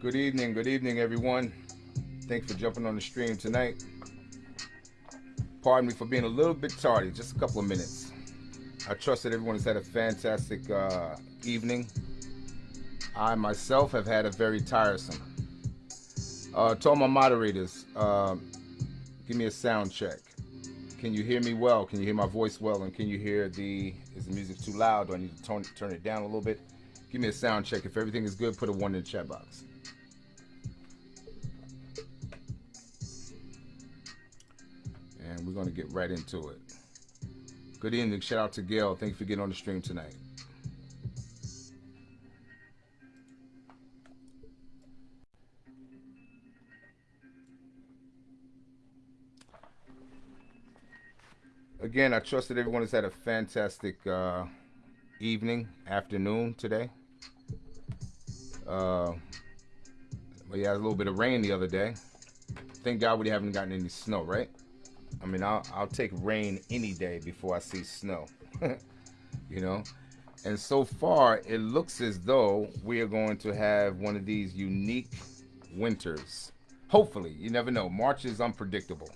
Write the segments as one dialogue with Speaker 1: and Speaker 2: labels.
Speaker 1: Good evening, good evening, everyone. Thanks for jumping on the stream tonight. Pardon me for being a little bit tardy, just a couple of minutes. I trust that everyone has had a fantastic uh, evening. I myself have had a very tiresome. Uh, to all my moderators, uh, give me a sound check. Can you hear me well? Can you hear my voice well? And can you hear the, is the music too loud? Do I need to tone, turn it down a little bit? Give me a sound check. If everything is good, put a one in the chat box. Right into it. Good evening. Shout out to Gail. Thank you for getting on the stream tonight. Again, I trust that everyone has had a fantastic uh, evening, afternoon today. Uh, we had a little bit of rain the other day. Thank God we haven't gotten any snow, right? I mean, I'll, I'll take rain any day before I see snow, you know? And so far, it looks as though we are going to have one of these unique winters. Hopefully, you never know. March is unpredictable.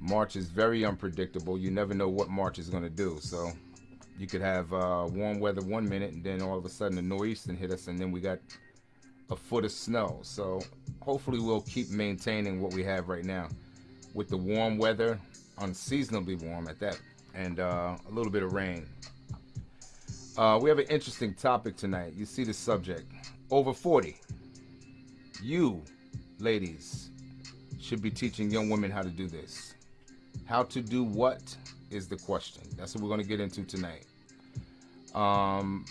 Speaker 1: March is very unpredictable. You never know what March is going to do. So you could have uh, warm weather one minute and then all of a sudden the nor'easter hit us and then we got a foot of snow so hopefully we'll keep maintaining what we have right now with the warm weather unseasonably warm at that and uh, a little bit of rain. Uh, we have an interesting topic tonight. You see the subject. Over 40 you ladies should be teaching young women how to do this. How to do what is the question. That's what we're going to get into tonight. Um,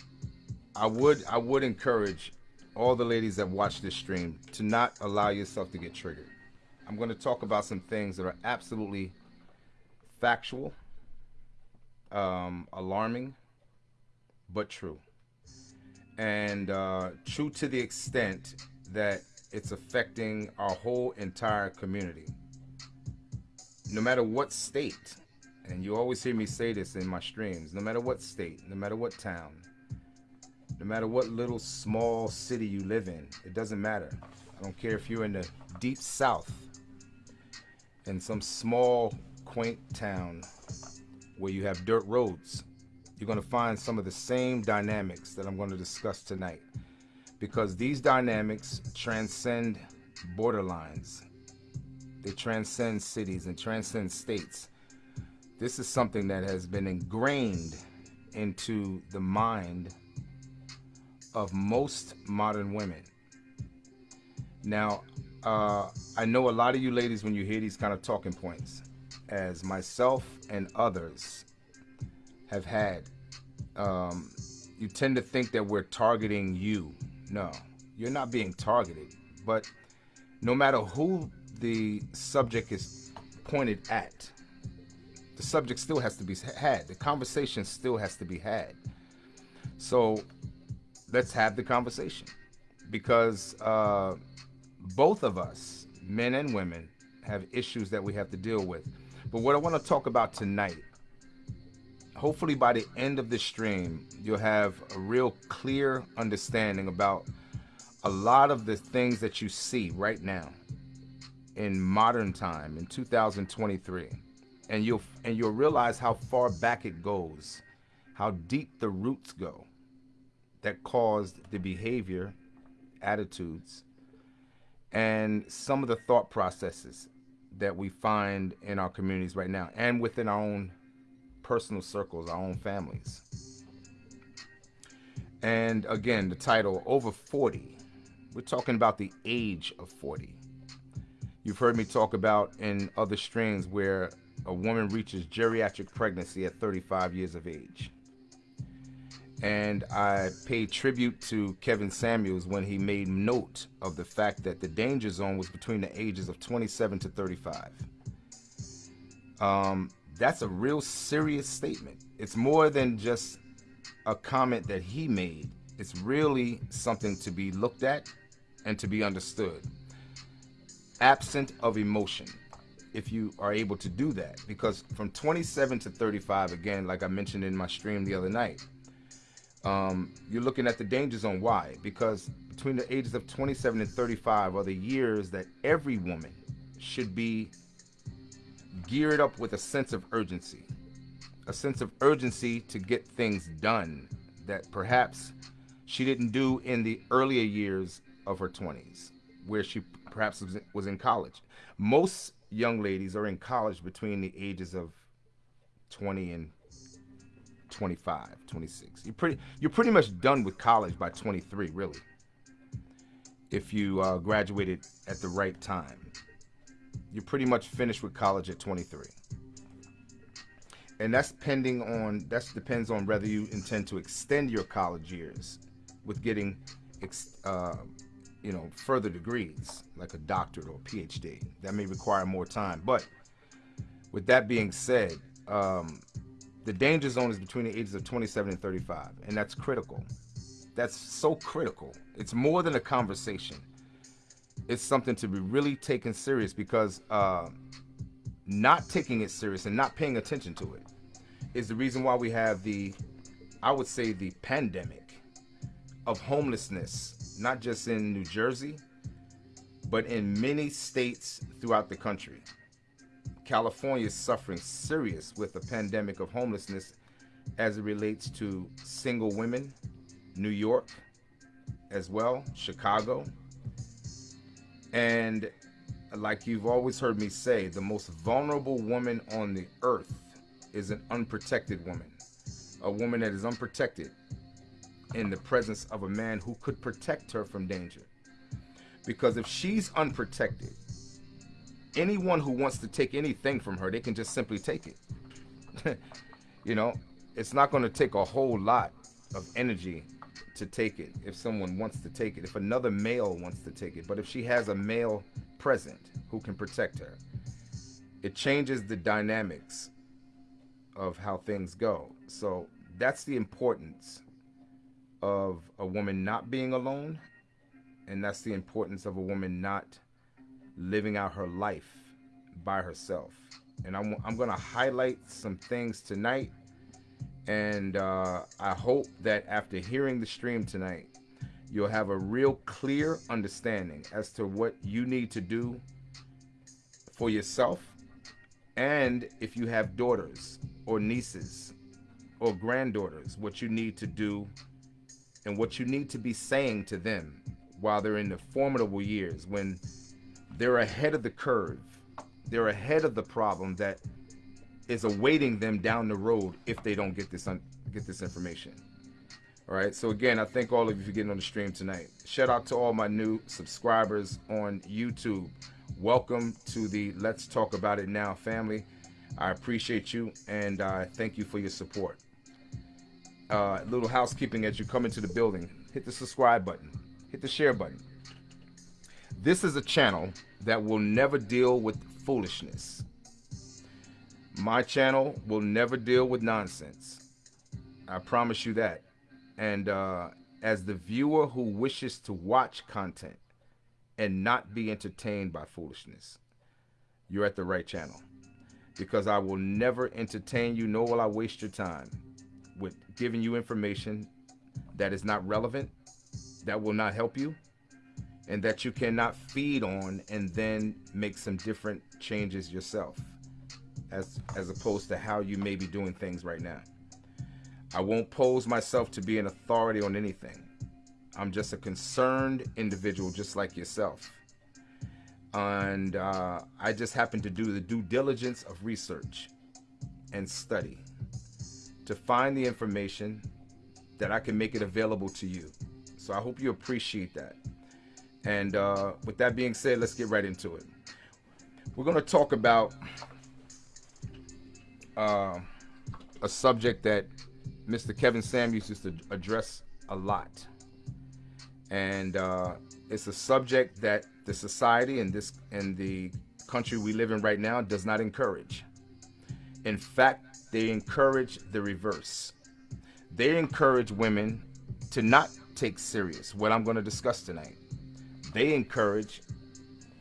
Speaker 1: I would I would encourage all the ladies that watch this stream to not allow yourself to get triggered. I'm going to talk about some things that are absolutely factual, um, alarming, but true, and uh, true to the extent that it's affecting our whole entire community. No matter what state and you always hear me say this in my streams no matter what state, no matter what town, no matter what little small city you live in, it doesn't matter. I don't care if you're in the deep south, in some small, quaint town where you have dirt roads, you're going to find some of the same dynamics that I'm going to discuss tonight. Because these dynamics transcend borderlines, they transcend cities and transcend states this is something that has been ingrained into the mind of most modern women. Now, uh, I know a lot of you ladies, when you hear these kind of talking points, as myself and others have had, um, you tend to think that we're targeting you. No, you're not being targeted. But no matter who the subject is pointed at, the subject still has to be had. The conversation still has to be had. So let's have the conversation because uh, both of us, men and women, have issues that we have to deal with. But what I want to talk about tonight, hopefully by the end of the stream, you'll have a real clear understanding about a lot of the things that you see right now in modern time in 2023 and you'll and you'll realize how far back it goes, how deep the roots go that caused the behavior, attitudes, and some of the thought processes that we find in our communities right now and within our own personal circles, our own families. And again, the title over 40. We're talking about the age of 40. You've heard me talk about in other streams where a woman reaches geriatric pregnancy at 35 years of age. And I paid tribute to Kevin Samuels when he made note of the fact that the danger zone was between the ages of 27 to 35. Um, that's a real serious statement. It's more than just a comment that he made. It's really something to be looked at and to be understood. Absent of emotion if you are able to do that because from 27 to 35 again like i mentioned in my stream the other night Um, you're looking at the danger zone. Why? Because between the ages of 27 and 35 are the years that every woman should be geared up with a sense of urgency, a sense of urgency to get things done that perhaps she didn't do in the earlier years of her 20s, where she perhaps was in college. Most young ladies are in college between the ages of 20 and 25, 26. You're pretty you're pretty much done with college by 23, really. If you uh, graduated at the right time, you're pretty much finished with college at 23. And that's pending on that depends on whether you intend to extend your college years with getting uh, you know further degrees like a doctorate or a phd that may require more time but with that being said um, the danger zone is between the ages of 27 and 35 and that's critical. That's so critical. It's more than a conversation. It's something to be really taken serious because uh, not taking it serious and not paying attention to it is the reason why we have the i would say the pandemic of homelessness not just in new jersey but in many states throughout the country California is suffering serious with a pandemic of homelessness as it relates to single women, New York as well, Chicago. And like you've always heard me say, the most vulnerable woman on the earth is an unprotected woman. A woman that is unprotected in the presence of a man who could protect her from danger. Because if she's unprotected, anyone who wants to take anything from her, they can just simply take it. you know, it's not going to take a whole lot of energy to take it if someone wants to take it, if another male wants to take it. But if she has a male present who can protect her, it changes the dynamics of how things go. So that's the importance of a woman not being alone. And that's the importance of a woman not living out her life by herself. And I'm, I'm going to highlight some things tonight. And uh, I hope that after hearing the stream tonight, you'll have a real clear understanding as to what you need to do for yourself. And if you have daughters or nieces or granddaughters, what you need to do and what you need to be saying to them while they're in the formidable years when they're ahead of the curve. They're ahead of the problem that is awaiting them down the road if they don't get this get this information. All right. So again, I thank all of you for getting on the stream tonight. Shout out to all my new subscribers on YouTube. Welcome to the Let's Talk About It Now family. I appreciate you and I uh, thank you for your support. Uh, little housekeeping as you come into the building. Hit the subscribe button. Hit the share button. This is a channel that will never deal with foolishness. My channel will never deal with nonsense. I promise you that. And uh, as the viewer who wishes to watch content and not be entertained by foolishness, you're at the right channel. Because I will never entertain you, nor will I waste your time with giving you information that is not relevant, that will not help you, and that you cannot feed on and then make some different changes yourself as as opposed to how you may be doing things right now. I won't pose myself to be an authority on anything. I'm just a concerned individual just like yourself. And uh, I just happen to do the due diligence of research and study to find the information that I can make it available to you. So I hope you appreciate that. And uh, with that being said, let's get right into it. We're going to talk about uh, a subject that Mr. Kevin Samuels used to address a lot. And uh, it's a subject that the society and this and the country we live in right now does not encourage. In fact, they encourage the reverse. They encourage women to not take serious what I'm going to discuss tonight they encourage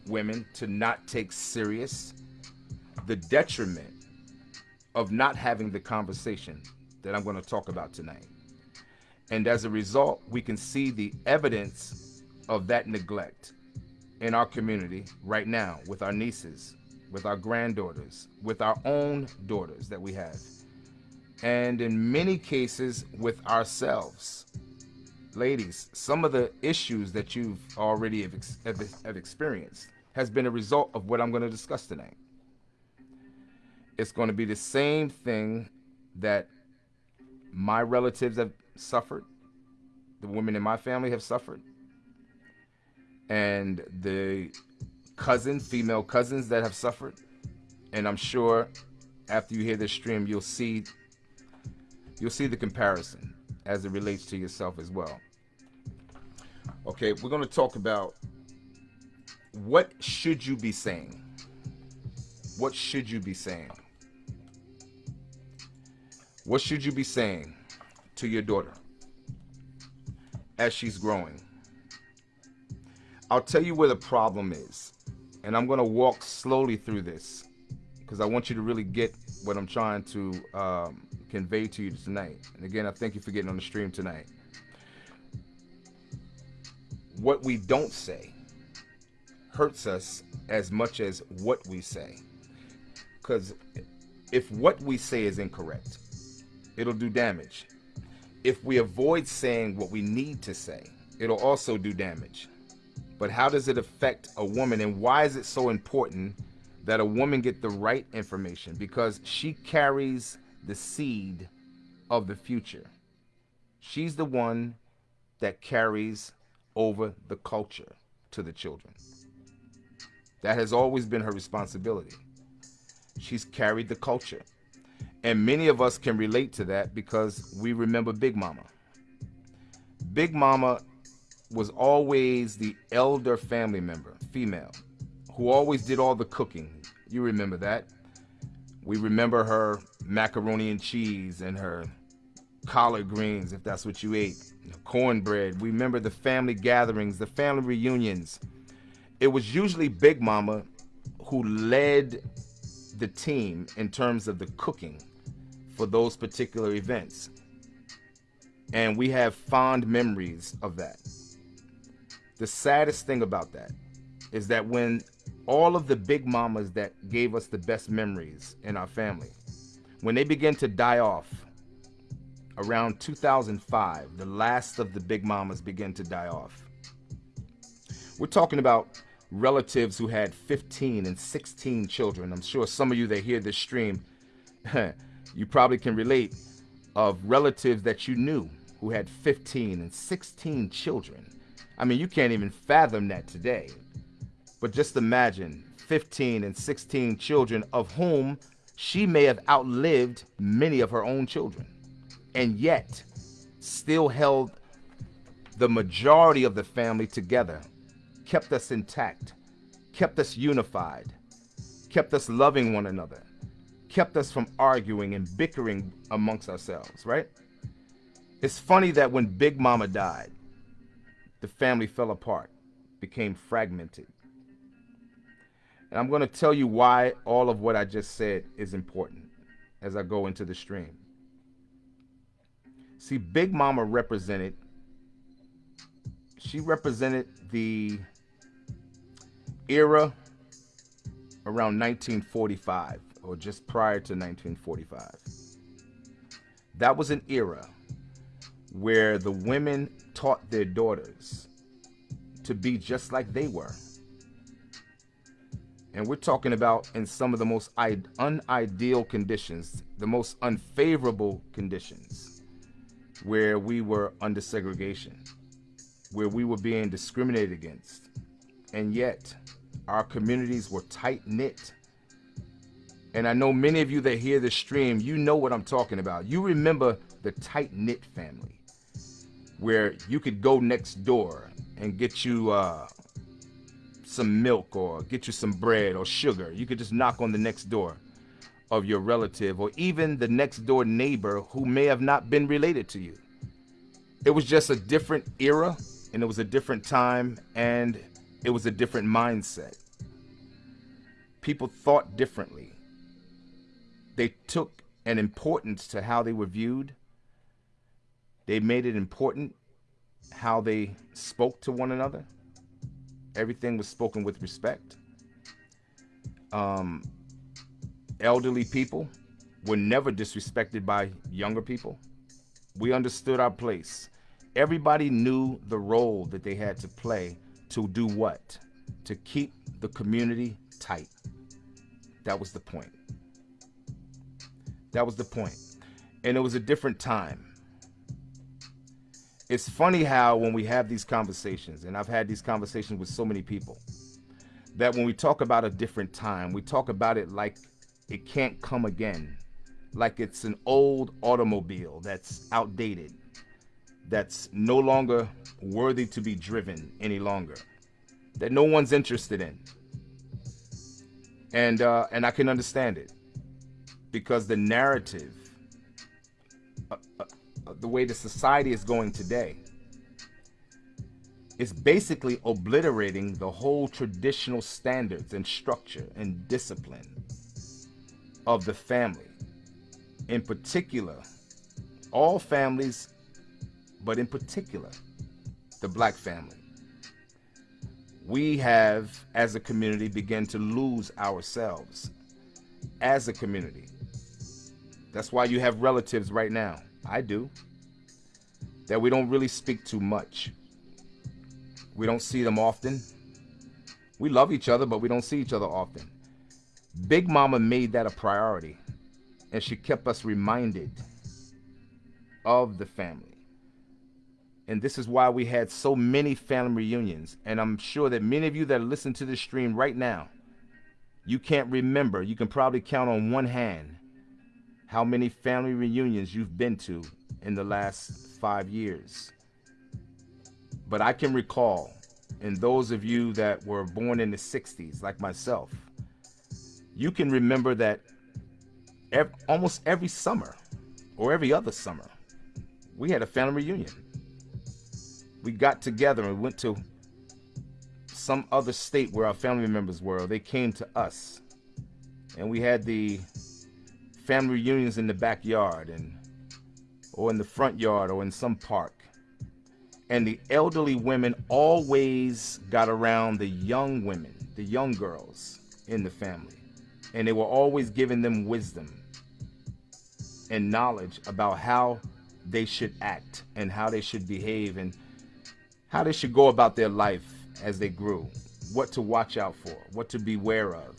Speaker 1: women to not take serious the detriment of not having the conversation that I'm going to talk about tonight. And as a result, we can see the evidence of that neglect in our community right now with our nieces, with our granddaughters, with our own daughters that we have, and in many cases with ourselves. Ladies, some of the issues that you've already have, have, have experienced has been a result of what I'm going to discuss tonight. It's going to be the same thing that my relatives have suffered, the women in my family have suffered, and the cousins, female cousins that have suffered. And I'm sure after you hear this stream, you'll see you'll see the comparison as it relates to yourself as well. Okay, we're going to talk about what should you be saying? What should you be saying? What should you be saying to your daughter as she's growing? I'll tell you where the problem is. And I'm going to walk slowly through this because I want you to really get what I'm trying to um, convey to you tonight. And again, I thank you for getting on the stream tonight. What we don't say hurts us as much as what we say. Because if what we say is incorrect, it'll do damage. If we avoid saying what we need to say, it'll also do damage. But how does it affect a woman and why is it so important that a woman get the right information? Because she carries the seed of the future. She's the one that carries over the culture to the children. That has always been her responsibility. She's carried the culture. And many of us can relate to that because we remember Big Mama. Big Mama was always the elder family member, female, who always did all the cooking. You remember that. We remember her macaroni and cheese and her collard greens, if that's what you ate, cornbread. We remember the family gatherings, the family reunions. It was usually Big Mama who led the team in terms of the cooking for those particular events. And we have fond memories of that. The saddest thing about that is that when all of the big mamas that gave us the best memories in our family, when they begin to die off around 2005, the last of the big mamas began to die off. We're talking about relatives who had 15 and 16 children. I'm sure some of you that hear this stream you probably can relate of relatives that you knew who had 15 and 16 children. I mean, you can't even fathom that today. But just imagine 15 and 16 children of whom she may have outlived many of her own children and yet still held the majority of the family together, kept us intact, kept us unified, kept us loving one another, kept us from arguing and bickering amongst ourselves, right? It's funny that when Big Mama died, the family fell apart, became fragmented. And I'm going to tell you why all of what I just said is important as I go into the stream. See, Big Mama represented, she represented the era around 1945 or just prior to 1945. That was an era where the women taught their daughters to be just like they were. And we're talking about in some of the most unideal conditions, the most unfavorable conditions, where we were under segregation, where we were being discriminated against. And yet, our communities were tight knit and I know many of you that hear this stream, you know what I'm talking about. You remember the tight knit family where you could go next door and get you uh, some milk or get you some bread or sugar. You could just knock on the next door of your relative or even the next door neighbor who may have not been related to you. It was just a different era and it was a different time and it was a different mindset. People thought differently they took an importance to how they were viewed They made it important how they spoke to one another. Everything was spoken with respect. Um, elderly people were never disrespected by younger people. We understood our place. Everybody knew the role that they had to play to do what? To keep the community tight. That was the point. That was the point. And it was a different time. It's funny how when we have these conversations, and I've had these conversations with so many people, that when we talk about a different time, we talk about it like it can't come again. Like it's an old automobile that's outdated, that's no longer worthy to be driven any longer, that no one's interested in. And, uh, and I can understand it because the narrative, uh, uh, the way the society is going today, is basically obliterating the whole traditional standards and structure and discipline of the family. In particular, all families, but in particular, the black family. We have, as a community, begun to lose ourselves as a community. That's why you have relatives right now. I do. That we don't really speak too much. We don't see them often. We love each other, but we don't see each other often. Big Mama made that a priority, and she kept us reminded of the family. And this is why we had so many family reunions. And I'm sure that many of you that listen to this stream right now, you can't remember. You can probably count on one hand how many family reunions you've been to in the last five years. But I can recall, and those of you that were born in the 60s, like myself, you can remember that every, almost every summer or every other summer, we had a family reunion. We got together and went to some other state where our family members were. They came to us. And we had the family reunions in the backyard and or in the front yard or in some park. And the elderly women always got around the young women, the young girls in the family. And they were always giving them wisdom and knowledge about how they should act and how they should behave and how they should go about their life as they grew, what to watch out for, what to beware of.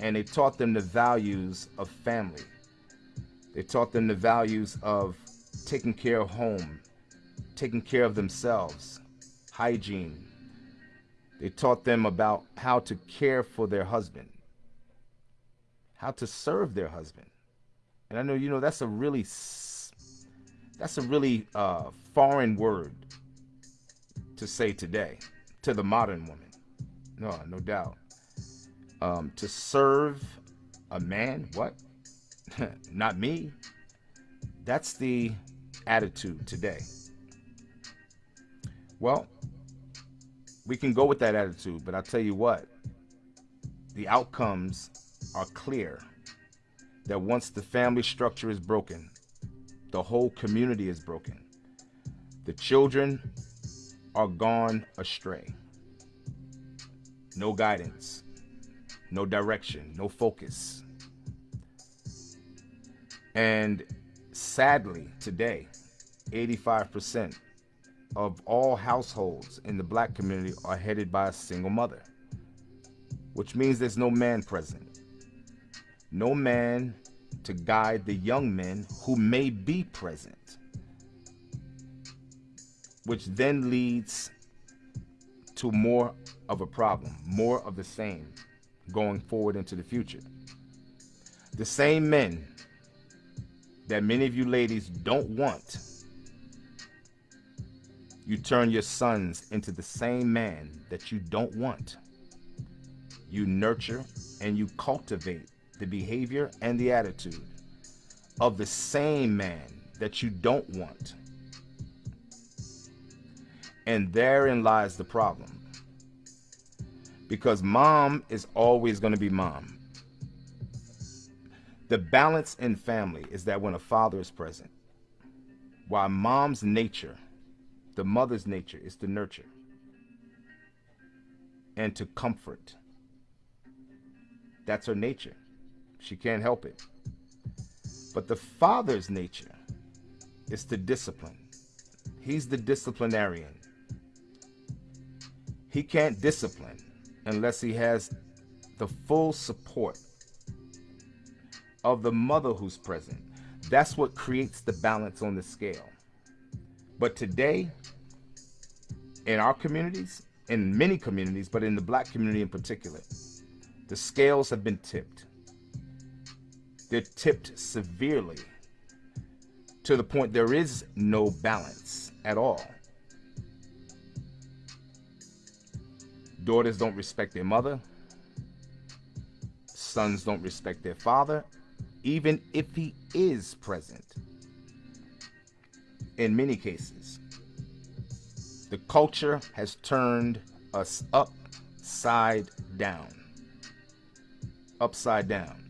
Speaker 1: And they taught them the values of family they taught them the values of taking care of home, taking care of themselves, hygiene. They taught them about how to care for their husband, how to serve their husband. And I know, you know, that's a really, that's a really uh, foreign word to say today to the modern woman. No, no doubt. Um, to serve a man, what? Not me. That's the attitude today. Well, we can go with that attitude, but I'll tell you what, the outcomes are clear that once the family structure is broken, the whole community is broken. The children are gone astray. No guidance, no direction, no focus. And sadly, today, 85% of all households in the black community are headed by a single mother, which means there's no man present. No man to guide the young men who may be present, which then leads to more of a problem, more of the same going forward into the future. The same men that many of you ladies don't want, you turn your sons into the same man that you don't want. You nurture and you cultivate the behavior and the attitude of the same man that you don't want. And therein lies the problem. Because mom is always going to be mom. The balance in family is that when a father is present, While mom's nature, the mother's nature, is to nurture and to comfort. That's her nature. She can't help it. But the father's nature is to discipline. He's the disciplinarian. He can't discipline unless he has the full support of the mother who's present. That's what creates the balance on the scale. But today, in our communities, in many communities, but in the black community in particular, the scales have been tipped. They're tipped severely to the point there is no balance at all. Daughters don't respect their mother. Sons don't respect their father, even if he is present. In many cases, the culture has turned us upside down. Upside down.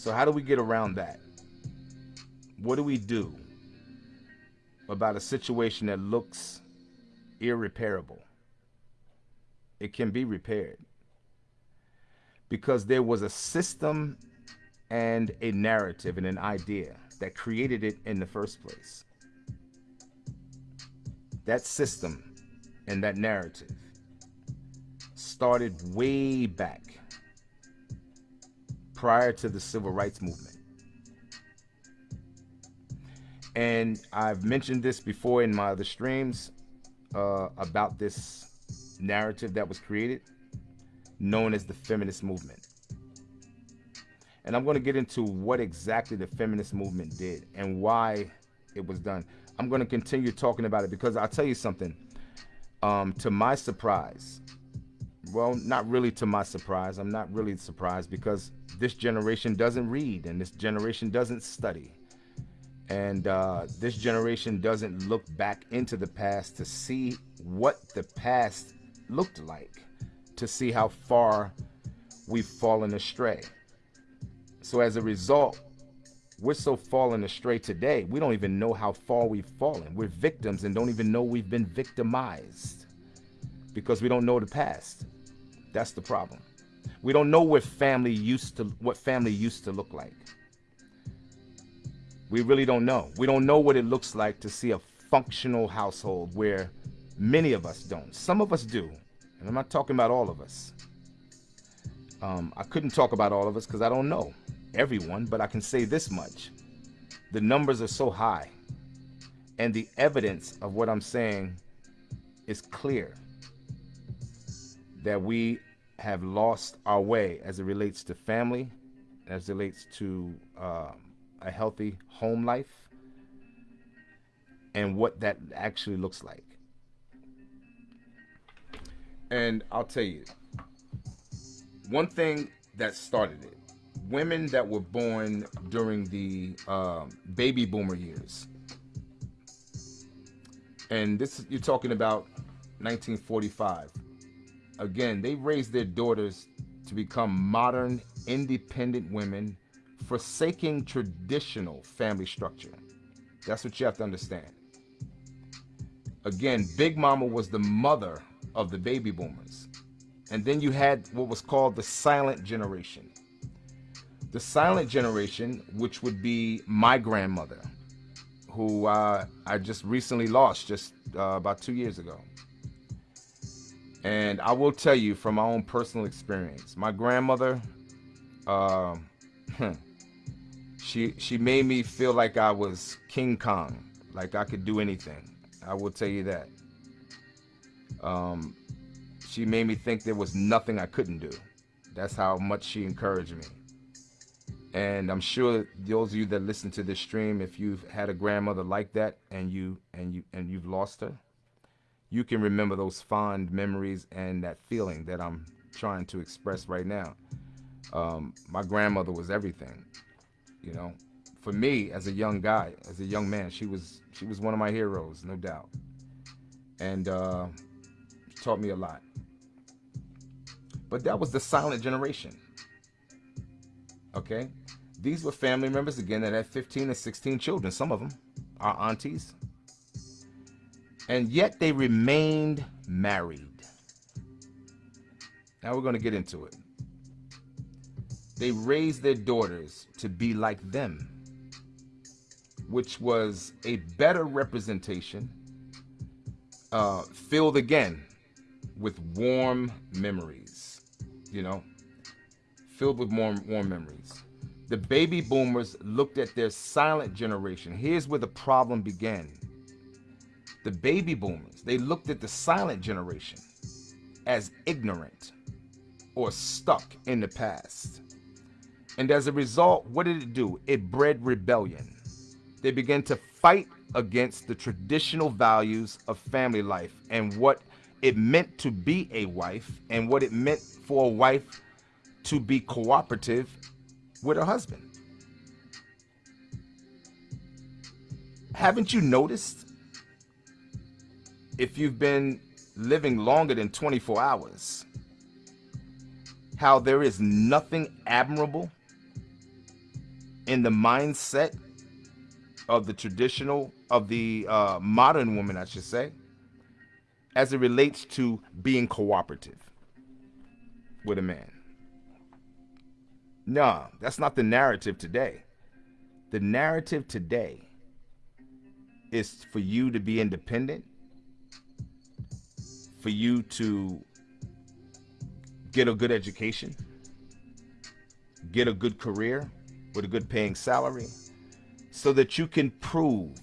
Speaker 1: So, how do we get around that? What do we do about a situation that looks irreparable? It can be repaired because there was a system and a narrative and an idea that created it in the first place. That system and that narrative started way back prior to the civil rights movement. And I've mentioned this before in my other streams uh, about this narrative that was created known as the feminist movement. And I'm going to get into what exactly the feminist movement did and why it was done. I'm going to continue talking about it because I'll tell you something. Um, to my surprise, well, not really to my surprise, I'm not really surprised because this generation doesn't read and this generation doesn't study. And uh, this generation doesn't look back into the past to see what the past looked like, to see how far we've fallen astray. So as a result, we're so fallen astray today, we don't even know how far we've fallen. We're victims and don't even know we've been victimized because we don't know the past. That's the problem. We don't know what family used to what family used to look like. We really don't know. We don't know what it looks like to see a functional household where many of us don't. Some of us do. And I'm not talking about all of us. Um, I couldn't talk about all of us because I don't know everyone, but I can say this much. The numbers are so high, and the evidence of what I'm saying is clear that we have lost our way as it relates to family, as it relates to um, a healthy home life, and what that actually looks like. And I'll tell you, one thing that started it women that were born during the um, baby boomer years. And this you're talking about 1945. Again, they raised their daughters to become modern, independent women, forsaking traditional family structure. That's what you have to understand. Again, Big Mama was the mother of the baby boomers. And then you had what was called the silent generation. The silent generation, which would be my grandmother, who uh, I just recently lost just uh, about two years ago. And I will tell you from my own personal experience, my grandmother, uh, she she made me feel like I was King Kong, like I could do anything. I will tell you that. Um, she made me think there was nothing I couldn't do. That's how much she encouraged me. And I'm sure those of you that listen to this stream, if you've had a grandmother like that and you and you and you've lost her, you can remember those fond memories and that feeling that I'm trying to express right now. Um, my grandmother was everything, you know. For me, as a young guy, as a young man, she was she was one of my heroes, no doubt, and uh, taught me a lot. But that was the silent generation. Okay, These were family members again that had 15 and 16 children. Some of them are aunties. And yet they remained married. Now we're going to get into it. They raised their daughters to be like them, which was a better representation, uh, filled again with warm memories, you know, filled with warm, warm memories. The baby boomers looked at their silent generation. Here's where the problem began. The baby boomers, they looked at the silent generation as ignorant or stuck in the past. And as a result, what did it do? It bred rebellion. They began to fight against the traditional values of family life and what it meant to be a wife and what it meant for a wife to be cooperative with her husband. Haven't you noticed if you've been living longer than 24 hours how there is nothing admirable in the mindset of the traditional of the uh, modern woman i should say as it relates to being cooperative with a man. No that's not the narrative today. The narrative today is for you to be independent for you to get a good education, get a good career with a good paying salary, so that you can prove,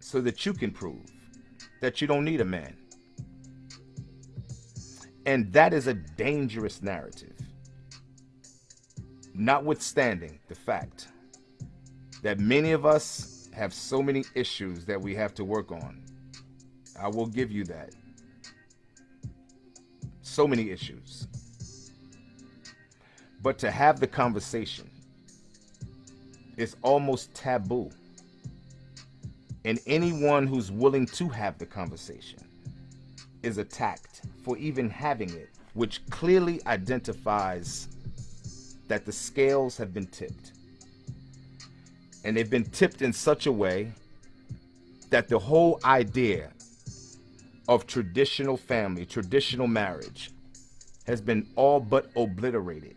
Speaker 1: so that you can prove that you don't need a man. And that is a dangerous narrative. Notwithstanding the fact that many of us have so many issues that we have to work on. I will give you that so many issues. But to have the conversation is almost taboo. And anyone who's willing to have the conversation is attacked for even having it, which clearly identifies that the scales have been tipped. And they've been tipped in such a way that the whole idea of traditional family, traditional marriage, has been all but obliterated.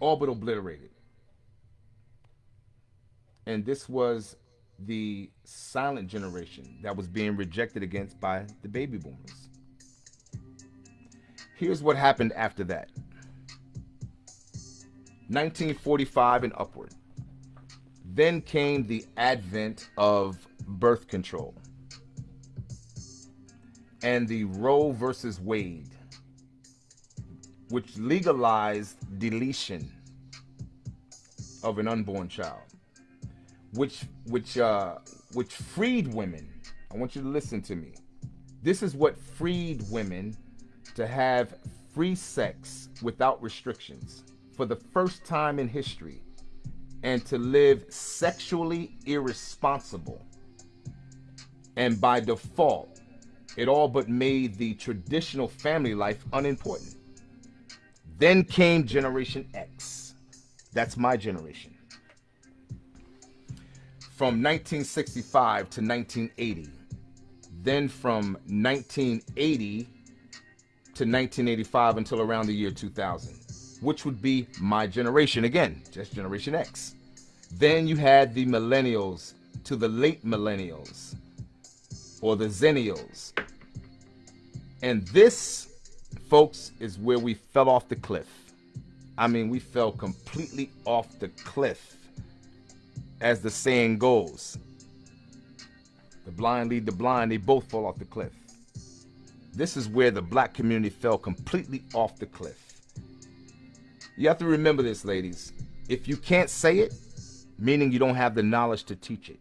Speaker 1: All but obliterated. And this was the silent generation that was being rejected against by the baby boomers. Here's what happened after that 1945 and upward. Then came the advent of birth control and the Roe versus Wade, which legalized deletion of an unborn child, which which uh, which freed women. I want you to listen to me. This is what freed women to have free sex without restrictions for the first time in history and to live sexually irresponsible and by default it all but made the traditional family life unimportant. Then came Generation X. That's my generation. From 1965 to 1980. Then from 1980 to 1985 until around the year 2000, which would be my generation again, just Generation X. Then you had the millennials to the late millennials or the zennials and this, folks, is where we fell off the cliff. I mean, we fell completely off the cliff, as the saying goes. The blind lead the blind, they both fall off the cliff. This is where the black community fell completely off the cliff. You have to remember this, ladies. If you can't say it, meaning you don't have the knowledge to teach it,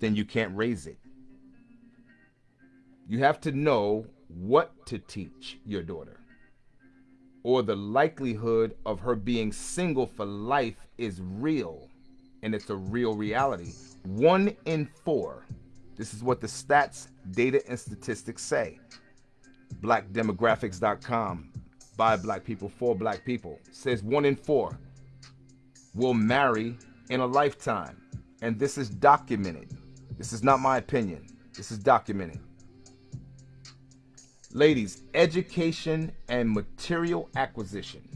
Speaker 1: then you can't raise it. You have to know what to teach your daughter or the likelihood of her being single for life is real and it's a real reality. One in four, this is what the stats, data, and statistics say. BlackDemographics.com by black people, for black people. Says one in four will marry in a lifetime. And this is documented. This is not my opinion. This is documented. Ladies, education and material acquisition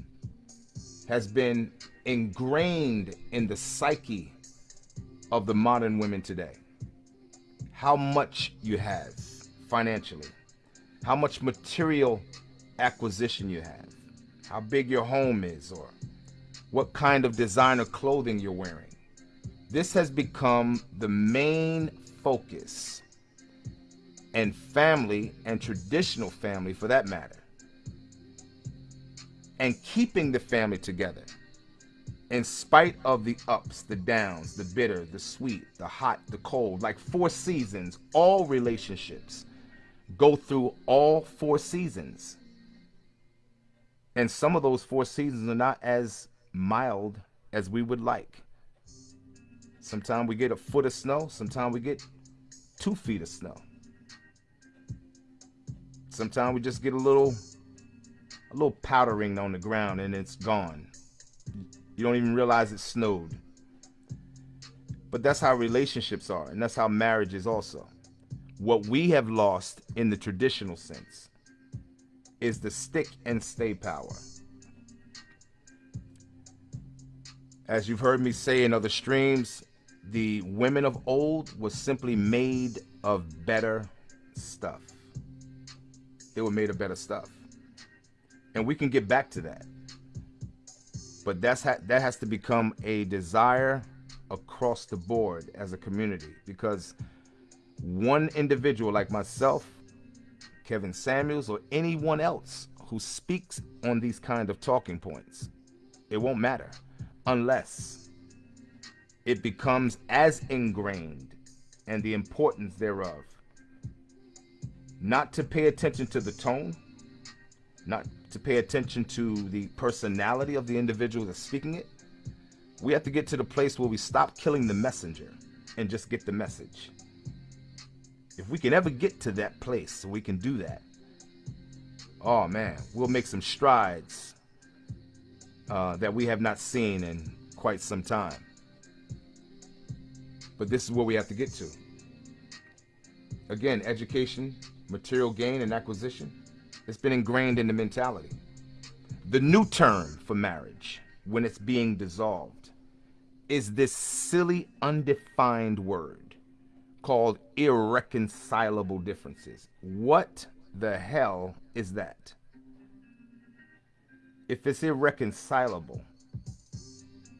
Speaker 1: has been ingrained in the psyche of the modern women today. How much you have financially, how much material acquisition you have, how big your home is, or what kind of designer clothing you're wearing. This has become the main focus and family and traditional family for that matter. And keeping the family together in spite of the ups, the downs, the bitter, the sweet, the hot, the cold, like four seasons, all relationships go through all four seasons. And some of those four seasons are not as mild as we would like. Sometimes we get a foot of snow, sometimes we get two feet of snow. Sometimes we just get a little a little powdering on the ground and it's gone. You don't even realize it snowed. But that's how relationships are, and that's how marriage is also. What we have lost in the traditional sense is the stick and stay power. As you've heard me say in other streams, the women of old was simply made of better stuff. They were made of better stuff. And we can get back to that. But that's ha that has to become a desire across the board as a community because one individual like myself, Kevin Samuels, or anyone else who speaks on these kind of talking points, it won't matter unless it becomes as ingrained and the importance thereof. Not to pay attention to the tone, not to pay attention to the personality of the individual that's speaking it. We have to get to the place where we stop killing the messenger and just get the message. If we can ever get to that place we can do that, oh man, we'll make some strides uh, that we have not seen in quite some time. But this is where we have to get to. Again, education, material gain and acquisition, it's been ingrained in the mentality. The new term for marriage, when it's being dissolved, is this silly, undefined word called irreconcilable differences. What the hell is that? If it's irreconcilable,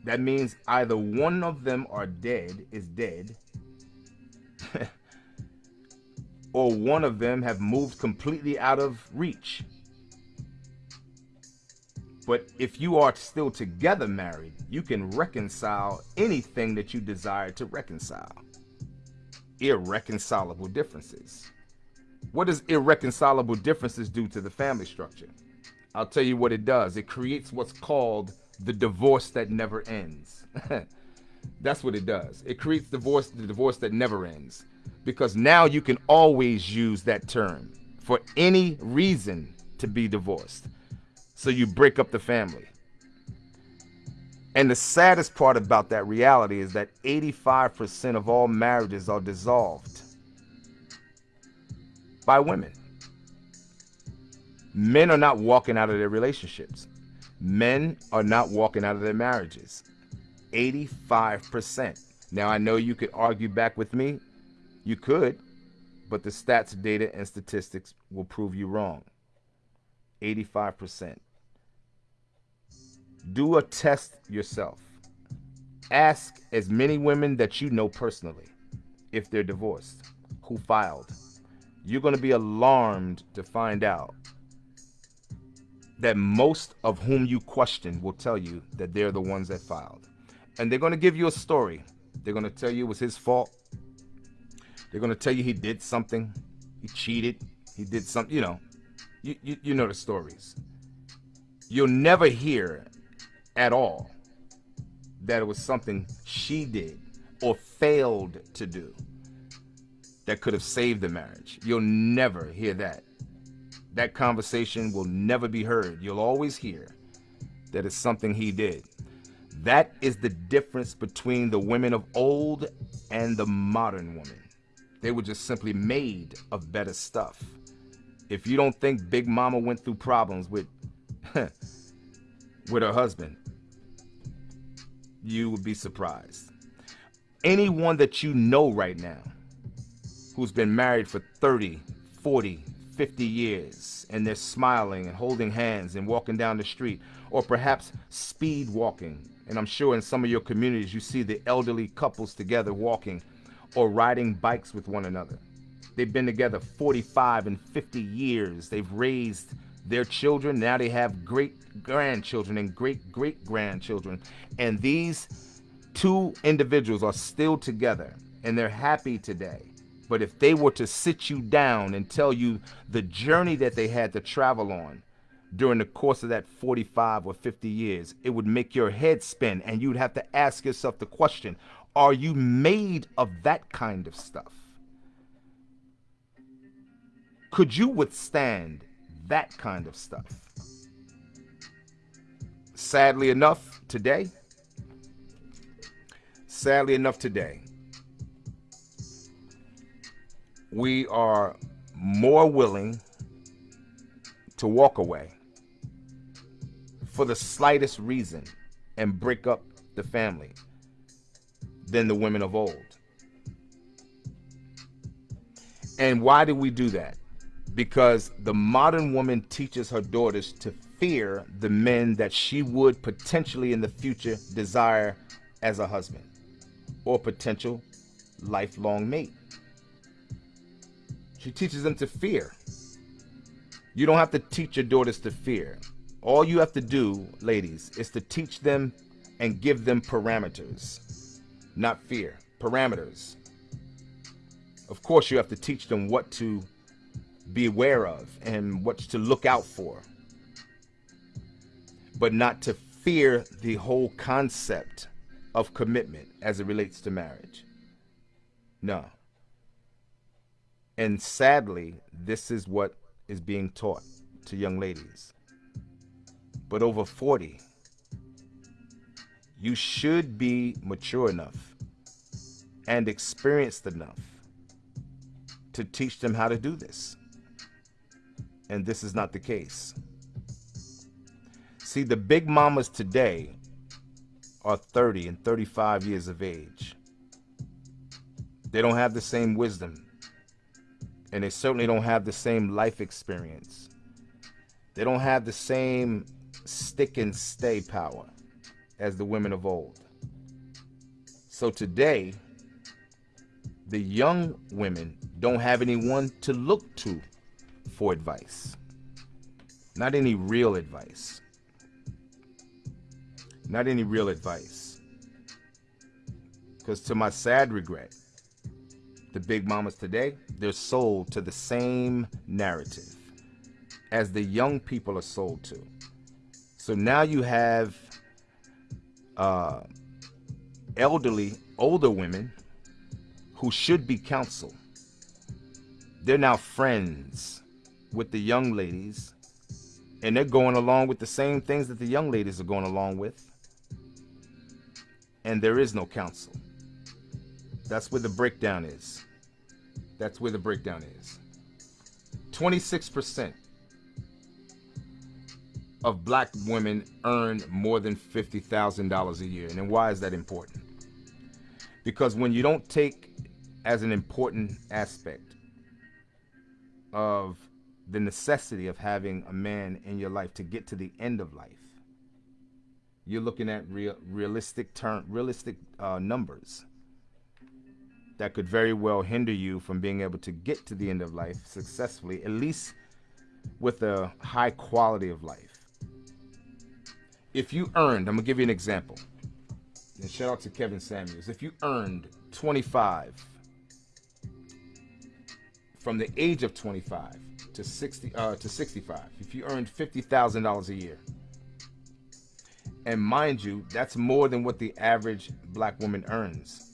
Speaker 1: that means either one of them are dead, is dead, or one of them have moved completely out of reach. But if you are still together married, you can reconcile anything that you desire to reconcile. Irreconcilable differences. What does irreconcilable differences do to the family structure? I'll tell you what it does. It creates what's called the divorce that never ends. That's what it does. It creates divorce, the divorce that never ends. Because now you can always use that term for any reason to be divorced. So you break up the family. And the saddest part about that reality is that 85% of all marriages are dissolved by women. Men are not walking out of their relationships men are not walking out of their marriages. 85%. Now, I know you could argue back with me. You could, but the stats, data, and statistics will prove you wrong. 85%. Do a test yourself. Ask as many women that you know personally if they're divorced, who filed. You're going to be alarmed to find out that most of whom you question will tell you that they're the ones that filed. And they're going to give you a story. They're going to tell you it was his fault. They're going to tell you he did something. He cheated. He did something, you know. You, you, you know the stories. You'll never hear at all that it was something she did or failed to do that could have saved the marriage. You'll never hear that. that conversation will never be heard. You'll always hear that it's something he did. That is the difference between the women of old and the modern woman. They were just simply made of better stuff. If you don't think Big Mama went through problems with with her husband, you would be surprised. Anyone that you know right now who's been married for 30, 40, 50 years and they're smiling and holding hands and walking down the street or perhaps speed walking. And I'm sure in some of your communities you see the elderly couples together walking or riding bikes with one another. They've been together 45 and 50 years. They've raised their children. Now they have great grandchildren and great great grandchildren. And these two individuals are still together and they're happy today. But if they were to sit you down and tell you the journey that they had to travel on during the course of that 45 or 50 years, it would make your head spin and you'd have to ask yourself the question, are you made of that kind of stuff? Could you withstand that kind of stuff? Sadly enough, today, sadly enough today, we are more willing to walk away for the slightest reason and break up the family than the women of old. And why do we do that? Because the modern woman teaches her daughters to fear the men that she would potentially in the future desire as a husband or potential lifelong mate. She teaches them to fear. You don't have to teach your daughters to fear. All you have to do, ladies, is to teach them and give them parameters, not fear, parameters. Of course, you have to teach them what to be aware of and what to look out for, but not to fear the whole concept of commitment as it relates to marriage. No. And sadly, this is what is being taught to young ladies. But over 40, you should be mature enough and experienced enough to teach them how to do this. And this is not the case. See, the big mamas today are 30 and 35 years of age. They don't have the same wisdom and they certainly don't have the same life experience. They don't have the same stick and stay power as the women of old. So today, the young women don't have anyone to look to for advice. Not any real advice. Not any real advice. Because to my sad regret, the big mamas today, they're sold to the same narrative as the young people are sold to. So now you have uh, elderly, older women who should be counsel. They're now friends with the young ladies, and they're going along with the same things that the young ladies are going along with. And there is no counsel. That's where the breakdown is. That's where the breakdown is. 26% of black women earn more than $50,000 a year. And then why is that important? Because when you don't take as an important aspect of the necessity of having a man in your life to get to the end of life, you're looking at real, realistic term, realistic uh, numbers that could very well hinder you from being able to get to the end of life successfully, at least with a high quality of life. If you earned, I'm gonna give you an example. And shout out to Kevin Samuels. If you earned 25 from the age of 25 to 60 uh, to 65, if you earned $50,000 a year, and mind you, that's more than what the average black woman earns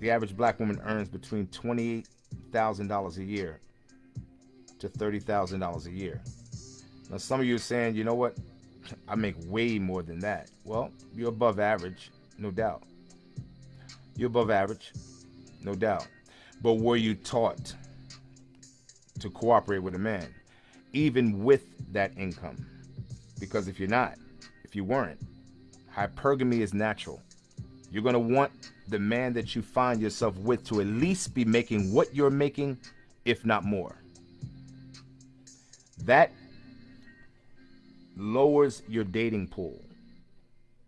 Speaker 1: the average black woman earns between $28,000 a year to $30,000 a year. Now, some of you are saying, you know what? I make way more than that. Well, you're above average, no doubt. You're above average, no doubt. But were you taught to cooperate with a man, even with that income? Because if you're not, if you weren't, hypergamy is natural. You're going to want the man that you find yourself with to at least be making what you're making, if not more. That lowers your dating pool.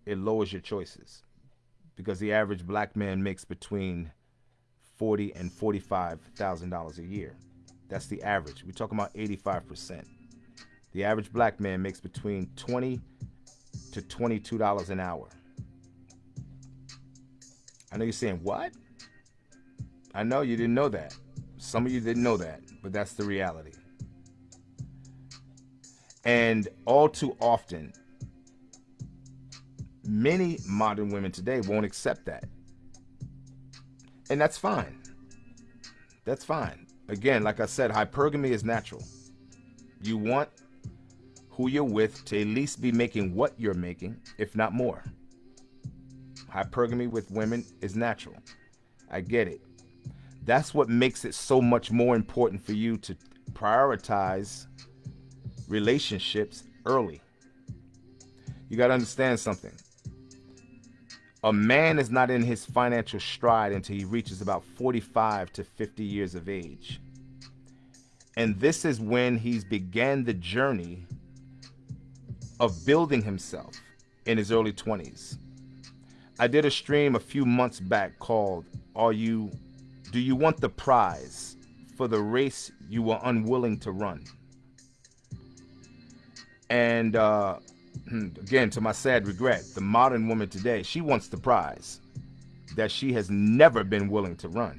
Speaker 1: It lowers your choices because the average black man makes between forty and forty-five thousand dollars a year. That's the average. We're talking about eighty-five percent. The average black man makes between twenty to twenty-two dollars an hour. I know you're saying what? I know you didn't know that. Some of you didn't know that, but that's the reality. And all too often, many modern women today won't accept that. And that's fine. That's fine. Again, like I said, hypergamy is natural. You want who you're with to at least be making what you're making, if not more. Hypergamy with women is natural. I get it. That's what makes it so much more important for you to prioritize relationships early. You got to understand something. A man is not in his financial stride until he reaches about 45 to 50 years of age. And this is when he's began the journey of building himself in his early 20s. I did a stream a few months back called Are You Do You Want the Prize for the Race You Were Unwilling to Run? And uh, Hmm, again, to my sad regret, the modern woman today, she wants the prize that she has never been willing to run.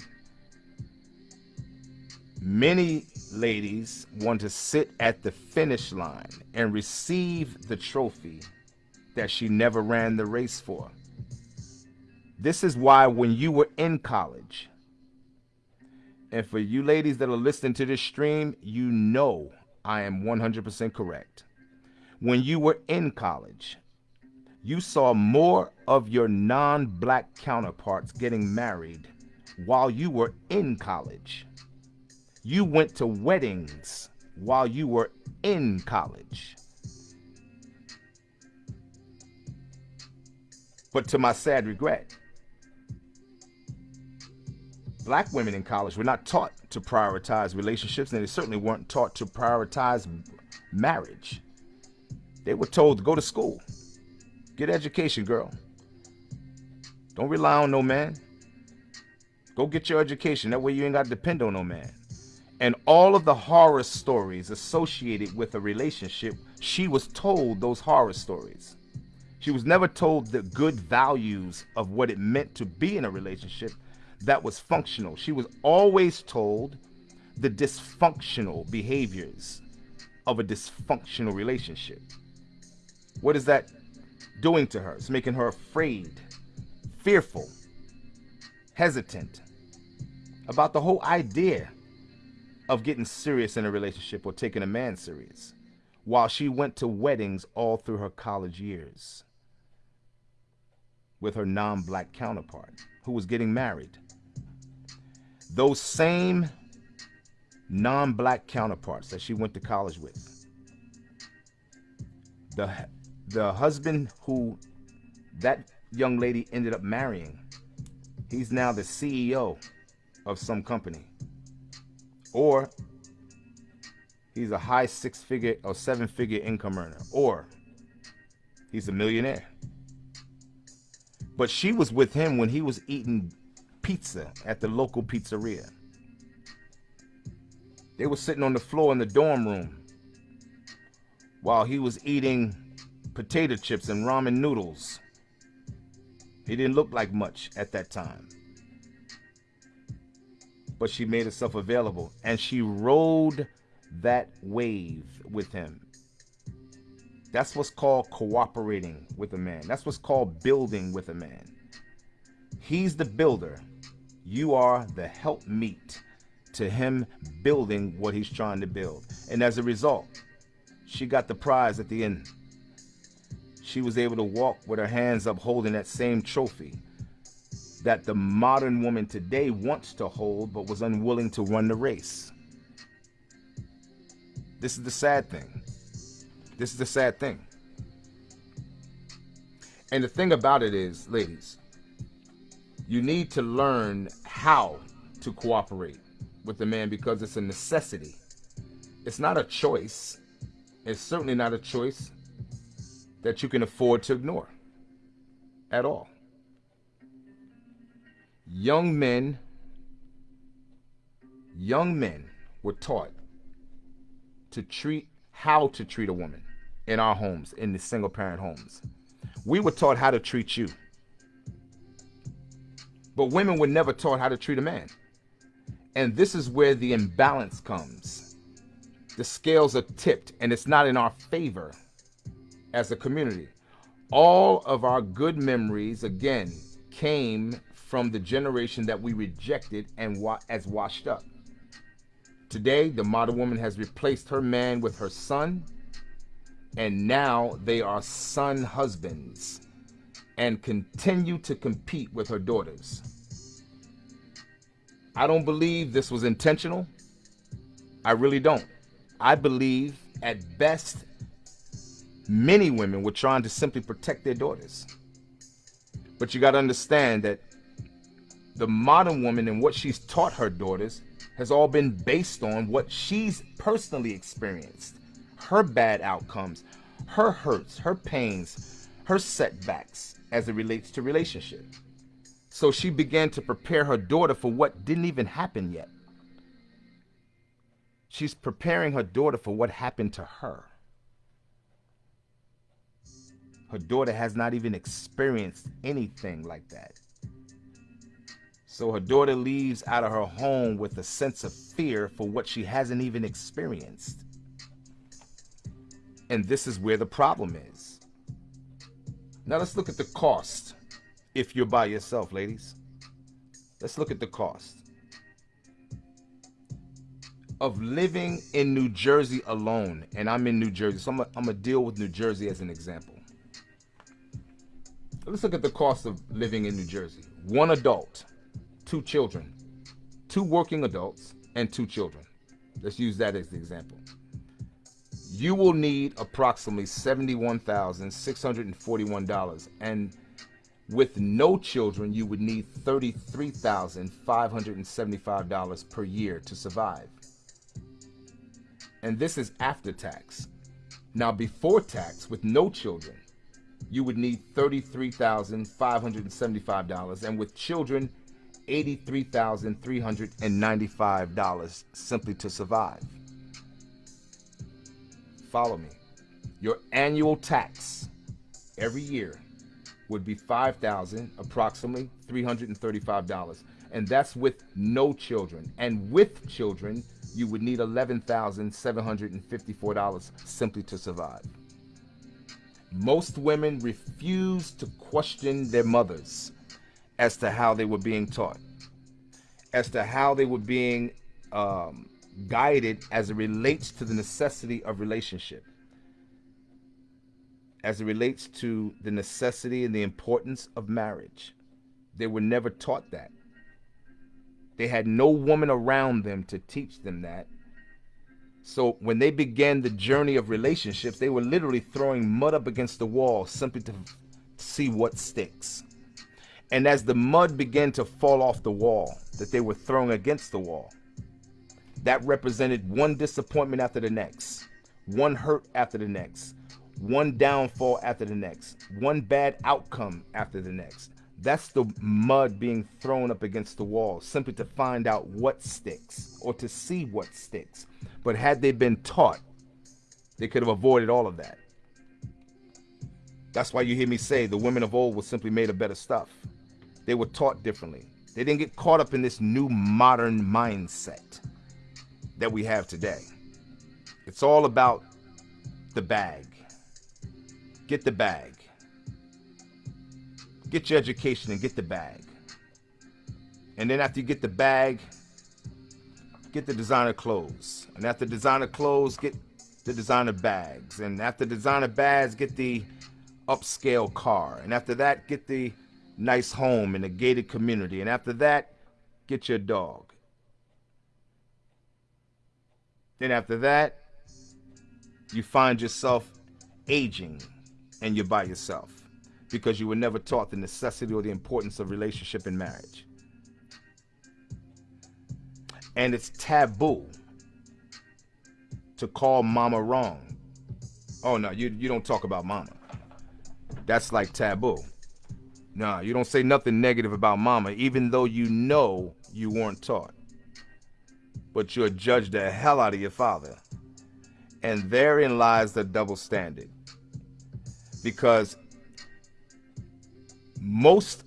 Speaker 1: Many ladies want to sit at the finish line and receive the trophy that she never ran the race for. This is why when you were in college, and for you ladies that are listening to this stream, you know I am 100% correct when you were in college, you saw more of your non black counterparts getting married while you were in college. You went to weddings while you were in college. But to my sad regret, black women in college were not taught to prioritize relationships, and they certainly weren't taught to prioritize marriage. They were told to go to school. Get education, girl. Don't rely on no man. Go get your education. That way you ain't got to depend on no man. And all of the horror stories associated with a relationship, she was told those horror stories. She was never told the good values of what it meant to be in a relationship that was functional. She was always told the dysfunctional behaviors of a dysfunctional relationship. What is that doing to her? It's making her afraid, fearful, hesitant about the whole idea of getting serious in a relationship or taking a man serious while she went to weddings all through her college years with her non black counterpart who was getting married. Those same non black counterparts that she went to college with, the the husband who that young lady ended up marrying, he's now the CEO of some company. Or he's a high six figure or seven figure income earner. Or he's a millionaire. But she was with him when he was eating pizza at the local pizzeria. They were sitting on the floor in the dorm room while he was eating potato chips and ramen noodles. He didn't look like much at that time. But she made herself available and she rode that wave with him. That's what's called cooperating with a man. That's what's called building with a man. He's the builder. You are the helpmeet to him building what he's trying to build. And as a result, she got the prize at the end. She was able to walk with her hands up holding that same trophy that the modern woman today wants to hold but was unwilling to run the race. This is the sad thing. This is the sad thing. And the thing about it is, ladies, you need to learn how to cooperate with the man because it's a necessity. It's not a choice. It's certainly not a choice that you can afford to ignore at all. Young men young men were taught to treat how to treat a woman in our homes in the single parent homes. We were taught how to treat you. But women were never taught how to treat a man. And this is where the imbalance comes. The scales are tipped and it's not in our favor as a community all of our good memories again came from the generation that we rejected and wa as washed up. Today, the modern woman has replaced her man with her son, and now they are son husbands and continue to compete with her daughters. I don't believe this was intentional. I really don't. I believe at best, many women were trying to simply protect their daughters. But you got to understand that the modern woman and what she's taught her daughters has all been based on what she's personally experienced. Her bad outcomes her hurts her pains her setbacks as it relates to relationship. So she began to prepare her daughter for what didn't even happen yet. She's preparing her daughter for what happened to her her daughter has not even experienced anything like that so her daughter leaves out of her home with a sense of fear for what she hasn't even experienced. And this is where the problem is. Now let's look at the cost if you're by yourself, ladies. Let's look at the cost of living in New Jersey alone. And I'm in New Jersey, so I'm going to deal with New Jersey as an example. Let's look at the cost of living in New Jersey. One adult two children, two working adults, and two children. Let's use that as the example. You will need approximately $71,641 and with no children, you would need $33,575 per year to survive. And this is after tax. Now, before tax, with no children, you would need $33,575. And with children, $83,395 simply to survive. Follow me. Your annual tax every year would be 5,000, approximately $335 and that's with no children and with children you would need $11,754 simply to survive. Most women refuse to question their mothers as to how they were being taught, as to how they were being um, guided as it relates to the necessity of relationship, as it relates to the necessity and the importance of marriage. They were never taught that. They had no woman around them to teach them that. So when they began the journey of relationships, they were literally throwing mud up against the wall simply to see what sticks. And as the mud began to fall off the wall that they were throwing against the wall, that represented one disappointment after the next, one hurt after the next, one downfall after the next, one bad outcome after the next. That's the mud being thrown up against the wall simply to find out what sticks or to see what sticks. But had they been taught, they could have avoided all of that. That's why you hear me say the women of old were simply made of better stuff. They were taught differently. They didn't get caught up in this new modern mindset that we have today. It's all about the bag. Get the bag. Get your education and get the bag. And then after you get the bag, get the designer clothes. And after designer clothes, get the designer bags. And after designer bags, get the upscale car. And after that, get the nice home in a gated community. And after that, get your dog. Then after that, you find yourself aging and you're by yourself because you were never taught the necessity or the importance of relationship and marriage. And it's taboo to call mama wrong. Oh no, you you don't talk about mama. That's like taboo. No, you don't say nothing negative about mama, even though you know you weren't taught. But you'll judge the hell out of your father. And therein lies the double standard. Because most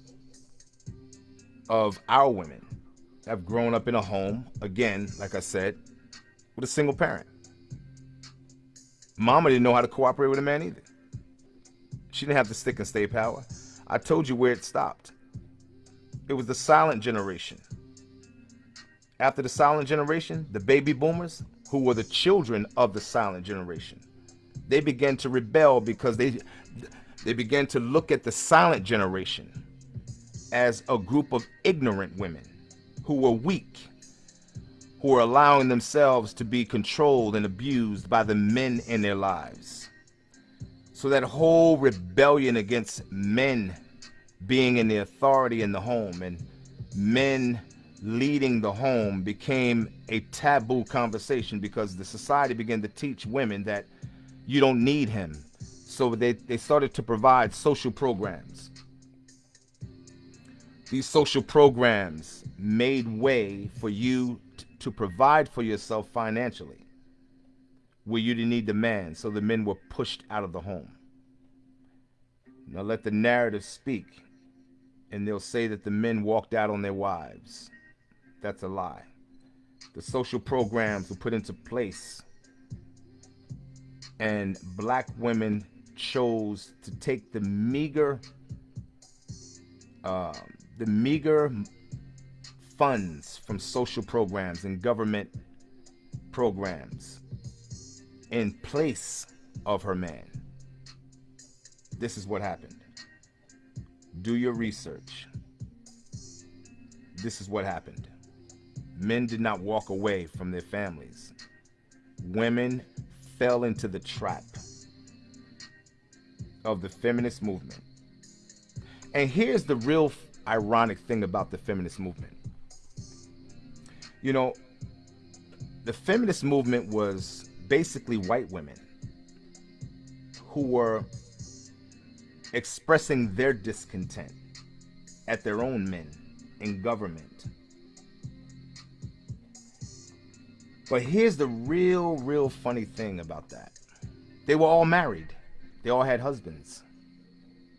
Speaker 1: of our women have grown up in a home, again, like I said, with a single parent. Mama didn't know how to cooperate with a man either. She didn't have the stick and stay power. I told you where it stopped. It was the silent generation. After the silent generation, the baby boomers, who were the children of the silent generation, they began to rebel because they they began to look at the silent generation as a group of ignorant women who were weak, who were allowing themselves to be controlled and abused by the men in their lives. So that whole rebellion against men being in the authority in the home and men leading the home became a taboo conversation because the society began to teach women that you don't need him. So they, they started to provide social programs. These social programs made way for you to provide for yourself financially where you didn't need the man, so the men were pushed out of the home. Now let the narrative speak, and they'll say that the men walked out on their wives. That's a lie. The social programs were put into place, and black women chose to take the meager, uh, the meager funds from social programs and government programs in place of her man. This is what happened. Do your research. This is what happened. Men did not walk away from their families. Women fell into the trap of the feminist movement. And here's the real ironic thing about the feminist movement. You know, the feminist movement was basically white women who were expressing their discontent at their own men in government. But here's the real, real funny thing about that. They were all married. They all had husbands.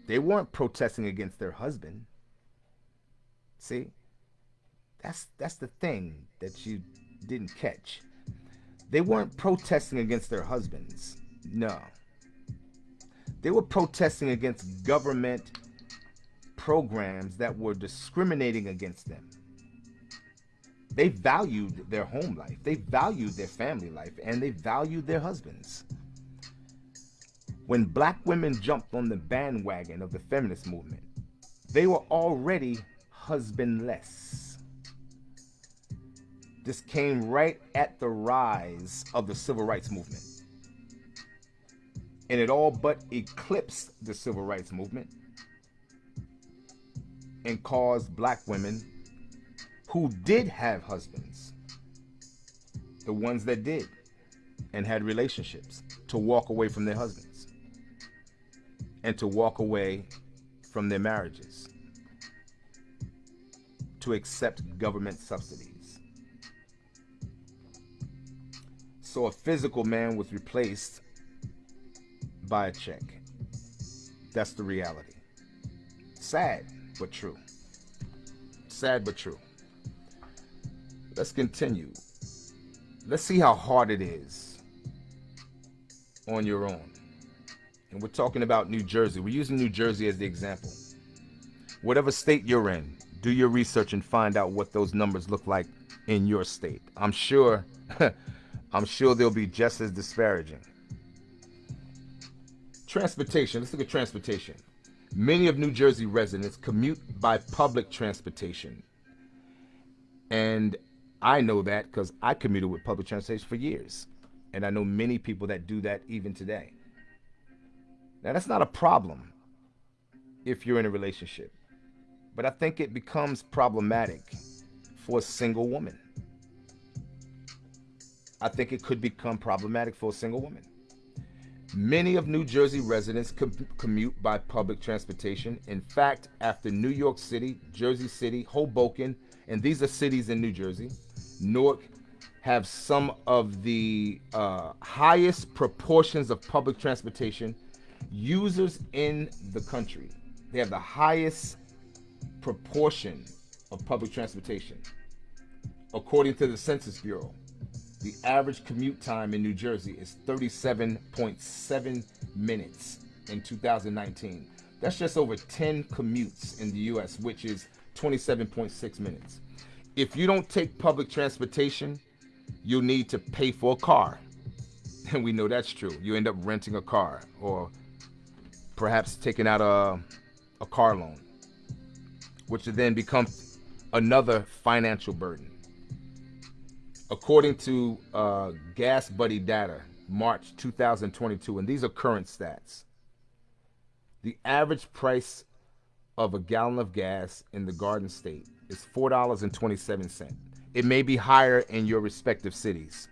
Speaker 1: They weren't protesting against their husband. See? That's that's the thing that you didn't catch. They weren't protesting against their husbands. No. They were protesting against government programs that were discriminating against them. They valued their home life, they valued their family life, and they valued their husbands. When black women jumped on the bandwagon of the feminist movement, they were already husbandless. This came right at the rise of the civil rights movement. And it all but eclipsed the civil rights movement and caused black women who did have husbands, the ones that did and had relationships, to walk away from their husbands and to walk away from their marriages, to accept government subsidies. So a physical man was replaced by a check. That's the reality. Sad, but true. Sad, but true. Let's continue. Let's see how hard it is on your own. And we're talking about New Jersey. We're using New Jersey as the example. Whatever state you're in, do your research and find out what those numbers look like in your state. I'm sure I'm sure they'll be just as disparaging. Transportation. Let's look at transportation. Many of New Jersey residents commute by public transportation. And I know that because I commuted with public transportation for years. And I know many people that do that even today. Now, that's not a problem if you're in a relationship. But I think it becomes problematic for a single woman. I think it could become problematic for a single woman. Many of New Jersey residents com- commute by public transportation. In fact, after New York City, Jersey City, Hoboken, and these are cities in New Jersey, Newark have some of the uh, highest proportions of public transportation users in the country. They have the highest proportion of public transportation, according to the Census Bureau. The average commute time in New Jersey is 37.7 minutes in 2019. That's just over 10 commutes in the US, which is 27.6 minutes. If you don't take public transportation, you'll need to pay for a car. And we know that's true. You end up renting a car or perhaps taking out a, a car loan, which then becomes another financial burden according to uh, Gas Buddy data, March 2022, and these are current stats, the average price of a gallon of gas in the Garden State is $4.27. It may be higher in your respective cities.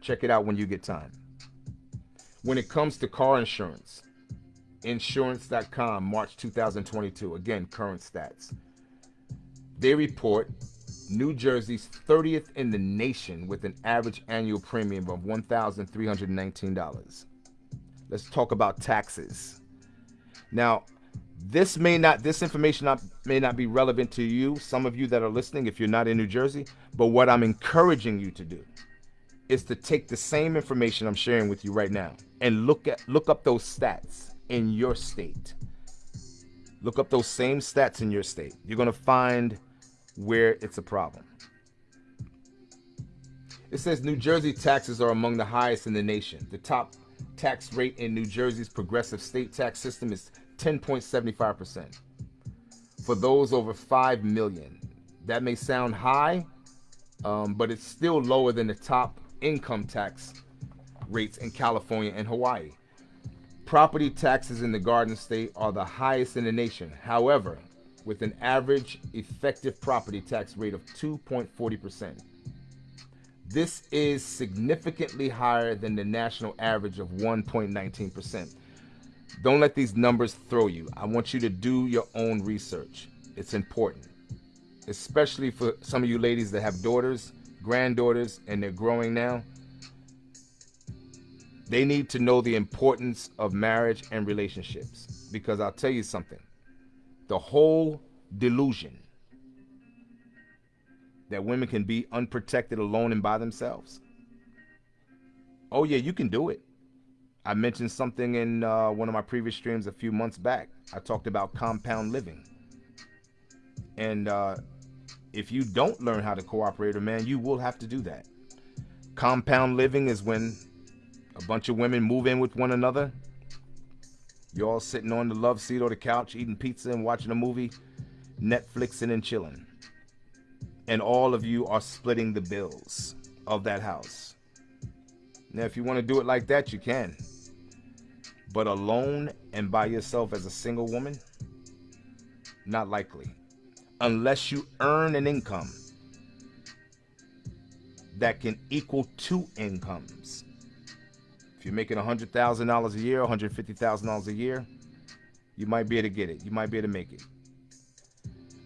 Speaker 1: Check it out when you get time. When it comes to car insurance, insurance.com, March 2022, again, current stats. They report New Jersey's 30th in the nation with an average annual premium of $1,319. Let's talk about taxes. Now, this may not this information not, may not be relevant to you, some of you that are listening if you're not in New Jersey, but what I'm encouraging you to do is to take the same information I'm sharing with you right now and look at look up those stats in your state. Look up those same stats in your state. You're going to find where it's a problem. It says New Jersey taxes are among the highest in the nation. The top tax rate in New Jersey's progressive state tax system is 10.75%. For those over 5 million, that may sound high, um, but it's still lower than the top income tax rates in California and Hawaii. Property taxes in the Garden State are the highest in the nation. However, with an average effective property tax rate of 2.40%. This is significantly higher than the national average of 1.19%. Don't let these numbers throw you. I want you to do your own research. It's important, especially for some of you ladies that have daughters, granddaughters, and they're growing now. They need to know the importance of marriage and relationships because I'll tell you something the whole delusion that women can be unprotected alone and by themselves. Oh, yeah, you can do it. I mentioned something in uh, one of my previous streams a few months back. I talked about compound living. And uh, if you don't learn how to cooperate, a man, you will have to do that. Compound living is when a bunch of women move in with one another you're all sitting on the love seat or the couch, eating pizza and watching a movie, Netflixing and chilling. And all of you are splitting the bills of that house. Now, if you want to do it like that, you can. But alone and by yourself as a single woman, not likely. Unless you earn an income that can equal two incomes. If you're making $100,000 a year, $150,000 a year, you might be able to get it. You might be able to make it.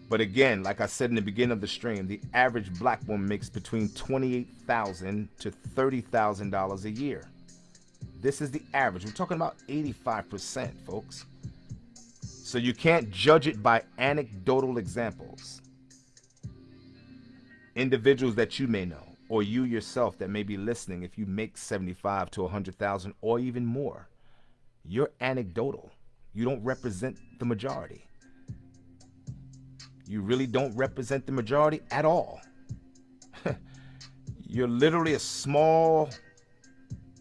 Speaker 1: But again, like I said in the beginning of the stream, the average black woman makes between 28,000 to $30,000 a year. This is the average. We're talking about 85%, folks. So you can't judge it by anecdotal examples. Individuals that you may know or you yourself that may be listening, if you make 75 to 100,000 or even more, you're anecdotal. You don't represent the majority. you really don't represent the majority at all. You're literally a small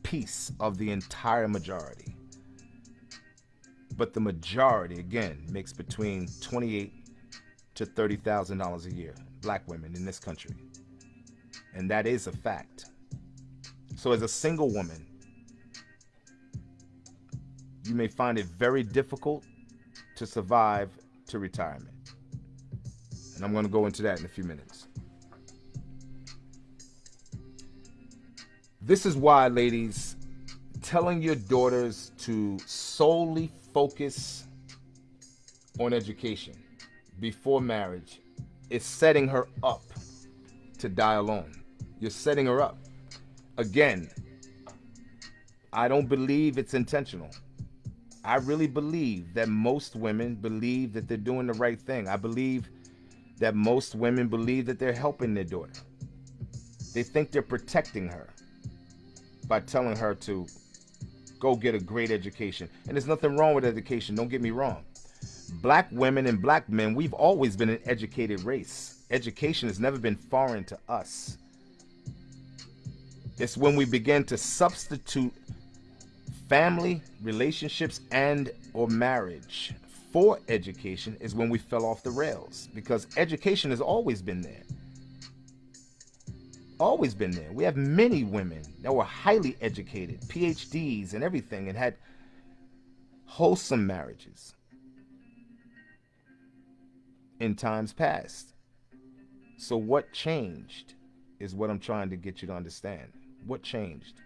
Speaker 1: piece of the entire majority. But the majority, again, makes between 28 to $30,000 a year, black women in this country. And that is a fact. So as a single woman, you may find it very difficult to survive to retirement. And I'm going to go into that in a few minutes. This is why, ladies, telling your daughters to solely focus on education before marriage is setting her up to die alone. You're setting her up. Again, I don't believe it's intentional. I really believe that most women believe that they're doing the right thing. I believe that most women believe that they're helping their daughter. They think they're protecting her by telling her to go get a great education. And there's nothing wrong with education, don't get me wrong. Black women and black men, we've always been an educated race. Education has never been foreign to us. It's when we begin to substitute family, relationships, and or marriage for education is when we fell off the rails because education has always been there. Always been there. We have many women that were highly educated, PhDs and everything, and had wholesome marriages in times past. So what changed is what I'm trying to get you to understand. What changed?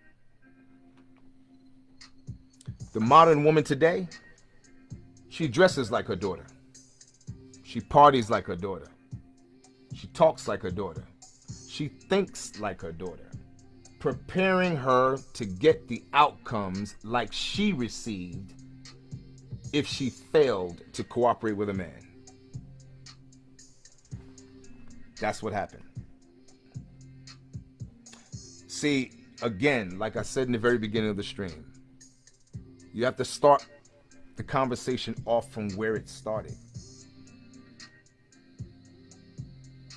Speaker 1: The modern woman today, she dresses like her daughter. She parties like her daughter. She talks like her daughter. She thinks like her daughter, preparing her to get the outcomes like she received if she failed to cooperate with a man. That's what happened. See, again, like I said in the very beginning of the stream, you have to start the conversation off from where it started.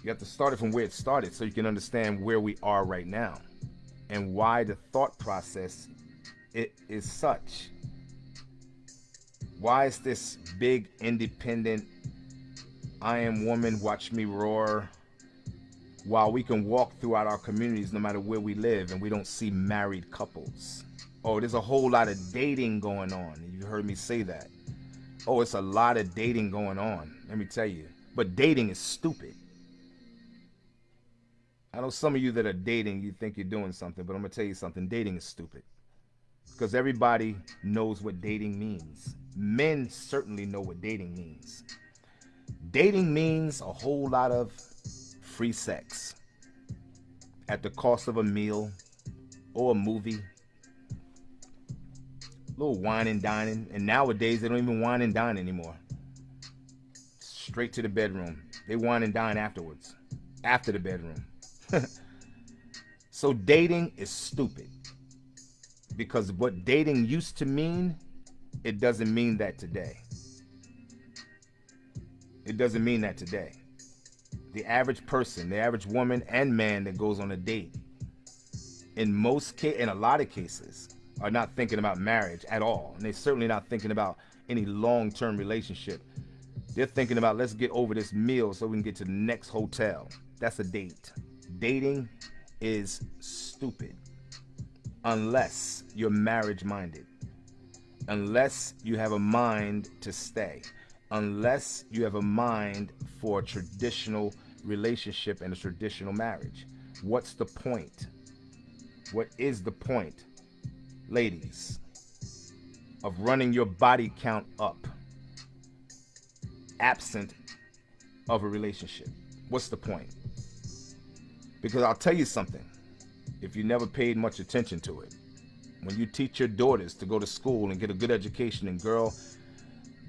Speaker 1: You have to start it from where it started so you can understand where we are right now and why the thought process it is such. Why is this big independent I am woman, watch me roar while we can walk throughout our communities no matter where we live and we don't see married couples? Oh, there's a whole lot of dating going on. You heard me say that. Oh, it's a lot of dating going on. Let me tell you. But dating is stupid. I know some of you that are dating, you think you're doing something, but I'm going to tell you something. Dating is stupid. Because everybody knows what dating means. Men certainly know what dating means. Dating means a whole lot of free sex at the cost of a meal or a movie A little wine and dining. And nowadays, they don't even wine and dine anymore. Straight to the bedroom. They wine and dine afterwards, after the bedroom. so dating is stupid. Because what dating used to mean, it doesn't mean that today. It doesn't mean that today. The average person, the average woman and man that goes on a date, in most case, in a lot of cases, are not thinking about marriage at all. And they're certainly not thinking about any long-term relationship. They're thinking about let's get over this meal so we can get to the next hotel. That's a date. Dating is stupid unless you're marriage minded. Unless you have a mind to stay. Unless you have a mind for traditional relationship and a traditional marriage. What's the point? What is the point? ladies, of running your body count up absent of a relationship? What's the point? Because I'll tell you something, if you never paid much attention to it, when you teach your daughters to go to school and get a good education and girl,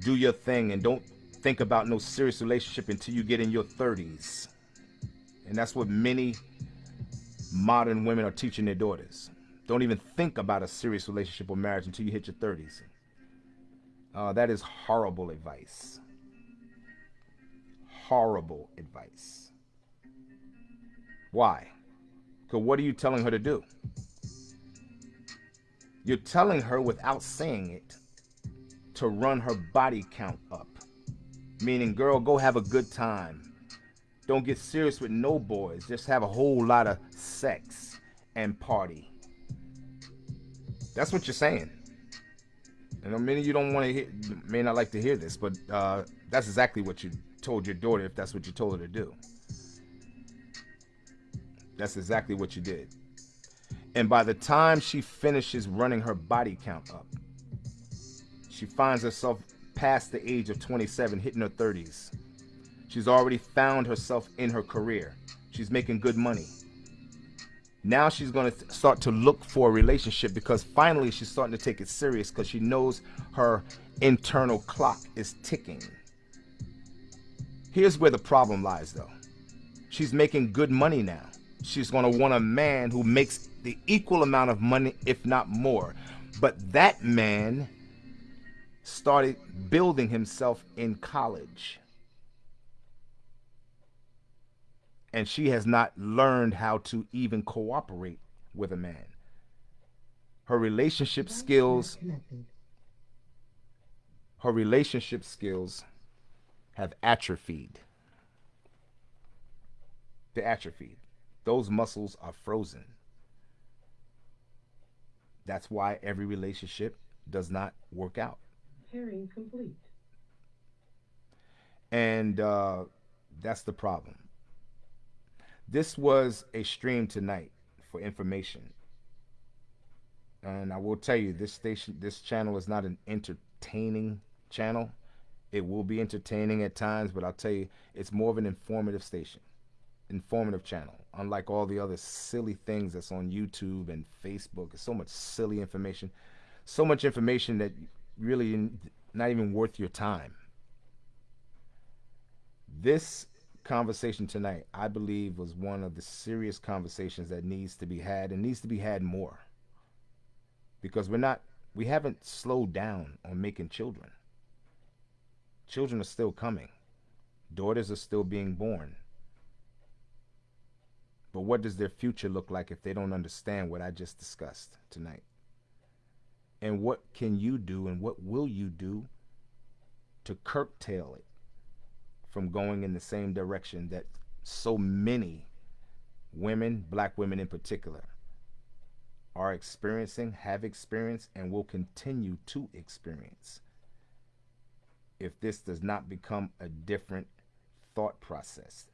Speaker 1: do your thing and don't think about no serious relationship until you get in your 30s. And that's what many modern women are teaching their daughters. Don't even think about a serious relationship or marriage until you hit your 30s. Uh, that is horrible advice. horrible advice. Why? Because what are you telling her to do? You're telling her without saying it to run her body count up. Meaning, girl, go have a good time. Don't get serious with no boys. Just have a whole lot of sex and party. That's what you're saying. And a many of you don't want to hear, may not like to hear this, but uh, that's exactly what you told your daughter if that's what you told her to do. That's exactly what you did. And by the time she finishes running her body count up, she finds herself past the age of 27, hitting her 30s. She's already found herself in her career. She's making good money. Now she's going to start to look for a relationship because finally she's starting to take it serious because she knows her internal clock is ticking. Here's where the problem lies though. She's making good money now. She's going to want a man who makes the equal amount of money, if not more. But that man started building himself in college. And she has not learned how to even cooperate with a man. Her relationship skills her relationship skills have atrophied. they atrophied. Those muscles are frozen. That's why every relationship does not work out.
Speaker 2: Pairing complete.
Speaker 1: And uh, that's the problem. This was a stream tonight for information. And I will tell you, this station, this channel is not an entertaining channel. It will be entertaining at times, but I'll tell you, it's more of an informative station, informative channel. Unlike all the other silly things that's on YouTube and Facebook, it's so much silly information, so much information that really not even worth your time. This conversation tonight, I believe, was one of the serious conversations that needs to be had and needs to be had more. Because we're not, we haven't slowed down on making children. Children are still coming. Daughters are still being born. But what does their future look like if they don't understand what I just discussed tonight? And what can you do and what will you do to curtail it from going in the same direction that so many women, black women in particular, are experiencing, have experienced, and will continue to experience if this does not become a different thought process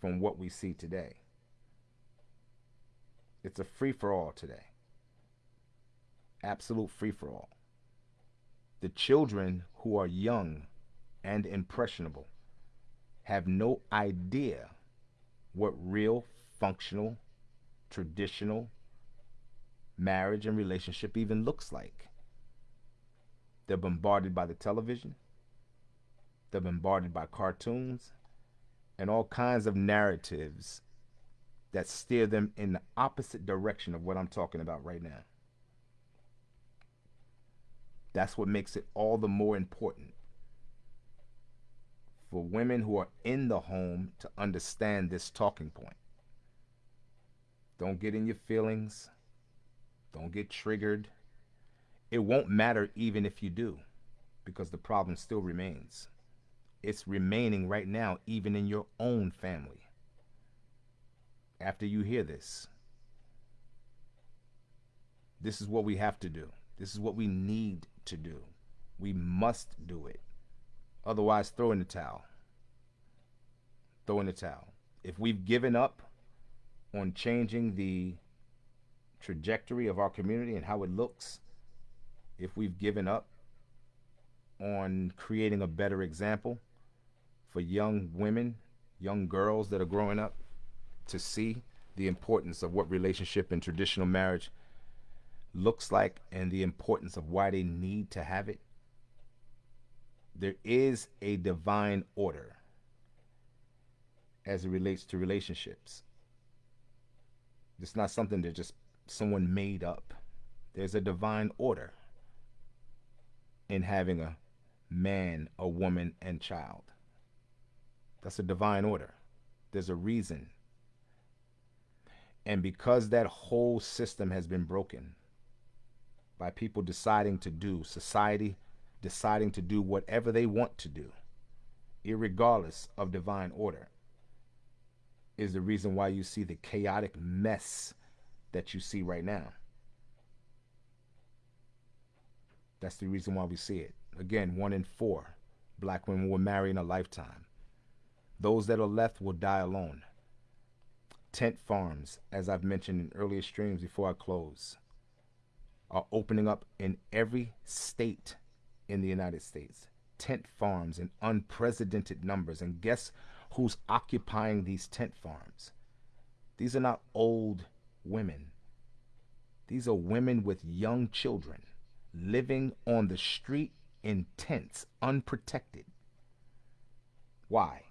Speaker 1: from what we see today. It's a free for all today. Absolute free for all. The children who are young and impressionable have no idea what real, functional, traditional marriage and relationship even looks like. They're bombarded by the television, they're bombarded by cartoons and all kinds of narratives that steer them in the opposite direction of what I'm talking about right now. That's what makes it all the more important for women who are in the home to understand this talking point. Don't get in your feelings. Don't get triggered. It won't matter even if you do, because the problem still remains. It's remaining right now, even in your own family. After you hear this, this is what we have to do. This is what we need to do. We must do it. Otherwise, throw in the towel. Throw in the towel. If we've given up on changing the trajectory of our community and how it looks, if we've given up on creating a better example, for young women, young girls that are growing up to see the importance of what relationship and traditional marriage looks like and the importance of why they need to have it. There is a divine order as it relates to relationships. It's not something that just someone made up. There's a divine order in having a man, a woman, and child. That's a divine order. There's a reason. And because that whole system has been broken by people deciding to do, society deciding to do whatever they want to do, irregardless of divine order, is the reason why you see the chaotic mess that you see right now. That's the reason why we see it. Again, one in four black women will marry in a lifetime. Those that are left will die alone. Tent farms, as I've mentioned in earlier streams before I close, are opening up in every state in the United States. Tent farms in unprecedented numbers. And guess who's occupying these tent farms? These are not old women. These are women with young children living on the street in tents, unprotected. Why?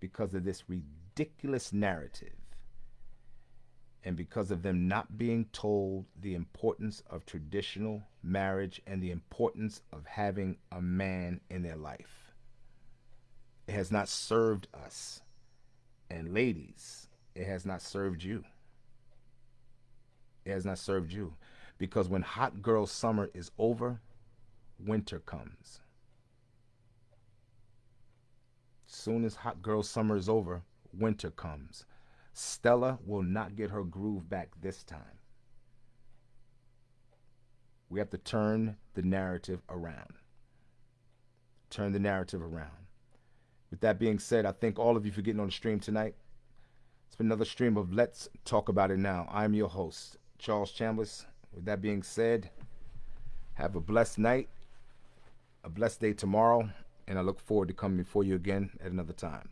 Speaker 1: because of this ridiculous narrative and because of them not being told the importance of traditional marriage and the importance of having a man in their life. It has not served us. And ladies, it has not served you. It has not served you. Because when hot girl summer is over, winter comes. Soon as hot girl summer is over, winter comes. Stella will not get her groove back this time. We have to turn the narrative around. Turn the narrative around. With that being said, I thank all of you for getting on the stream tonight. It's been another stream of Let's Talk About It Now. I'm your host, Charles Chambliss. With that being said, have a blessed night, a blessed day tomorrow, and I look forward to coming before you again at another time.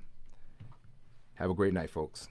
Speaker 1: Have a great night, folks.